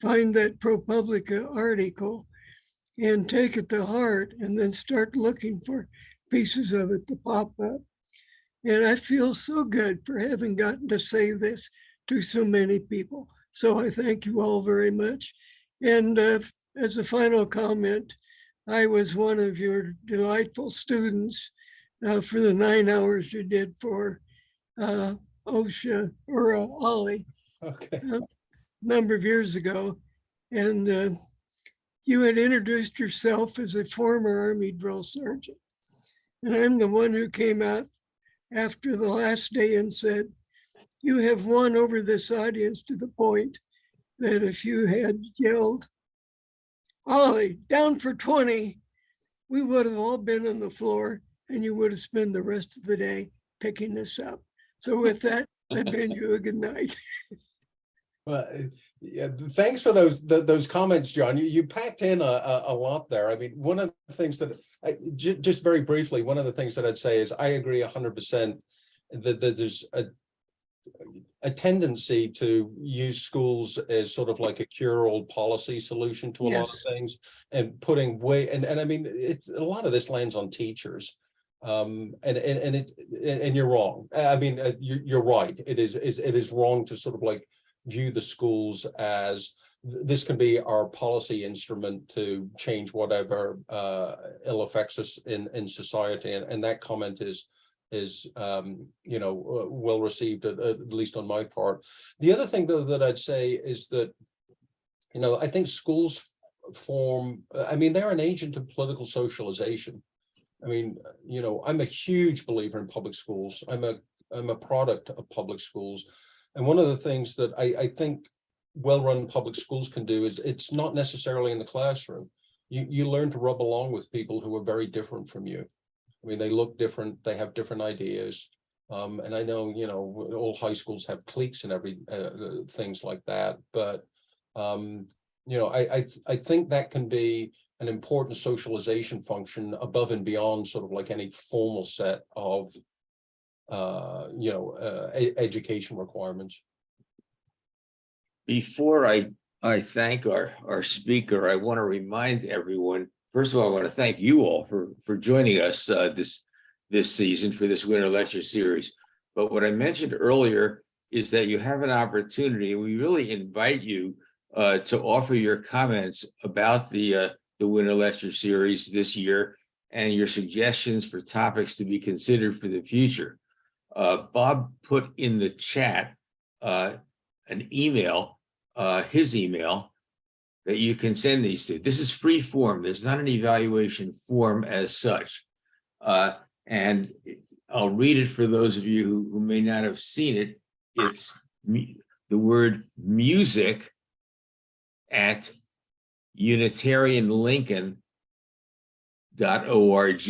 find that ProPublica article and take it to heart and then start looking for pieces of it to pop up. And I feel so good for having gotten to say this to so many people. So I thank you all very much. And uh, as a final comment, I was one of your delightful students uh, for the nine hours you did for uh, Osher or uh, OLLI Okay. a number of years ago. And uh, you had introduced yourself as a former Army drill sergeant. And I'm the one who came out after the last day and said, you have won over this audience to the point that if you had yelled, Ollie, down for 20, we would have all been on the floor and you would have spent the rest of the day picking this up. So with that, I bid you a good night. Well, yeah, thanks for those, th- those comments, John. You, you packed in a, a, a lot there. I mean, one of the things that, I, just very briefly, one of the things that I'd say is I agree hundred percent that, that there's a a tendency to use schools as sort of like a cure-all policy solution to a lot of things and putting way, and, and I mean, it's, a lot of this lands on teachers. Um, and, and, and it, and, you're wrong. I mean, uh, you, you're right. It is, is, it is wrong to sort of like view the schools as this can be our policy instrument to change whatever uh ill affects us in in society and and that comment is is um you know uh, well received at, at least on my part the other thing though that i'd say is that you know i think schools form i mean they're an agent of political socialization i mean you know i'm a huge believer in public schools i'm a i'm a product of public schools and one of the things that I, I think well-run public schools can do is it's not necessarily in the classroom. You, you learn to rub along with people who are very different from you. I mean, they look different, they have different ideas. Um, and I know, you know, all high schools have cliques and every, uh, uh, things like that, but um, you know, I, I, I think that can be an important socialization function above and beyond sort of like any formal set of uh, you know, uh, education requirements. Before I, I thank our, our speaker, I want to remind everyone, first of all, I want to thank you all for, for joining us uh, this, this season for this winter lecture series. But what I mentioned earlier is that you have an opportunity, we really invite you uh, to offer your comments about the, uh, the winter lecture series this year and your suggestions for topics to be considered for the future. Uh, Bob put in the chat uh, an email, uh, his email that you can send these to. This is free form. There's not an evaluation form as such. Uh, and I'll read it for those of you who, who may not have seen it. It's the word music at Unitarian Lincoln dot org,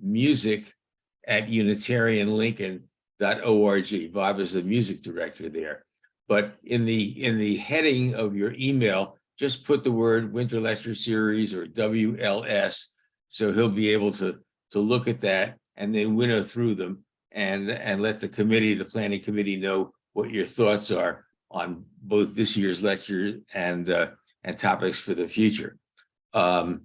music at Unitarian Lincoln dot org. Bob is the music director there. But in the, in the heading of your email, just put the word Winter Lecture Series or WLS. So he'll be able to, to look at that and then winnow through them and, and let the committee, the planning committee know what your thoughts are on both this year's lecture and, uh, and topics for the future. Um,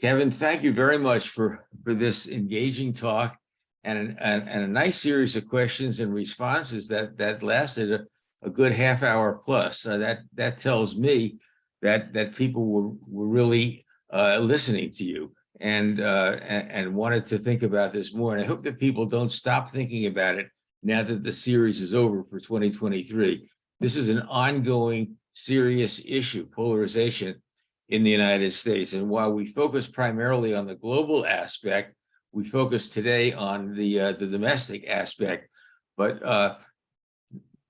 Kevin, thank you very much for, for this engaging talk and, and, and a nice series of questions and responses that, that lasted a, a good half hour plus. That, that tells me that, that people were, were really uh, listening to you and, uh, and, and wanted to think about this more. And I hope that people don't stop thinking about it now that the series is over for 2023. This is an ongoing serious issue, polarization in the United States. And while we focus primarily on the global aspect, we focus today on the uh, the domestic aspect, but uh,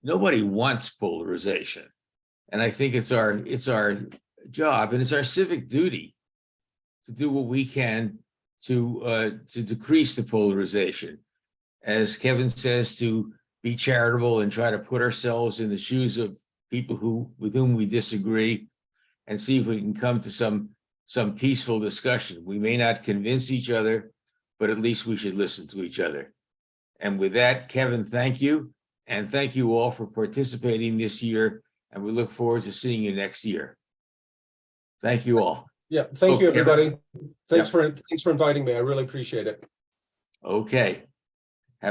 nobody wants polarization. And I think it's our it's our job and it's our civic duty to do what we can to uh, to decrease the polarization. As Kevin says, to be charitable and try to put ourselves in the shoes of people who with whom we disagree and see if we can come to some some peaceful discussion. We may not convince each other, but at least we should listen to each other. And with that, Kevin, thank you. And thank you all for participating this year. And we look forward to seeing you next year. Thank you all. Yeah, thank you, everybody. Thanks for, thanks for inviting me. I really appreciate it. Okay.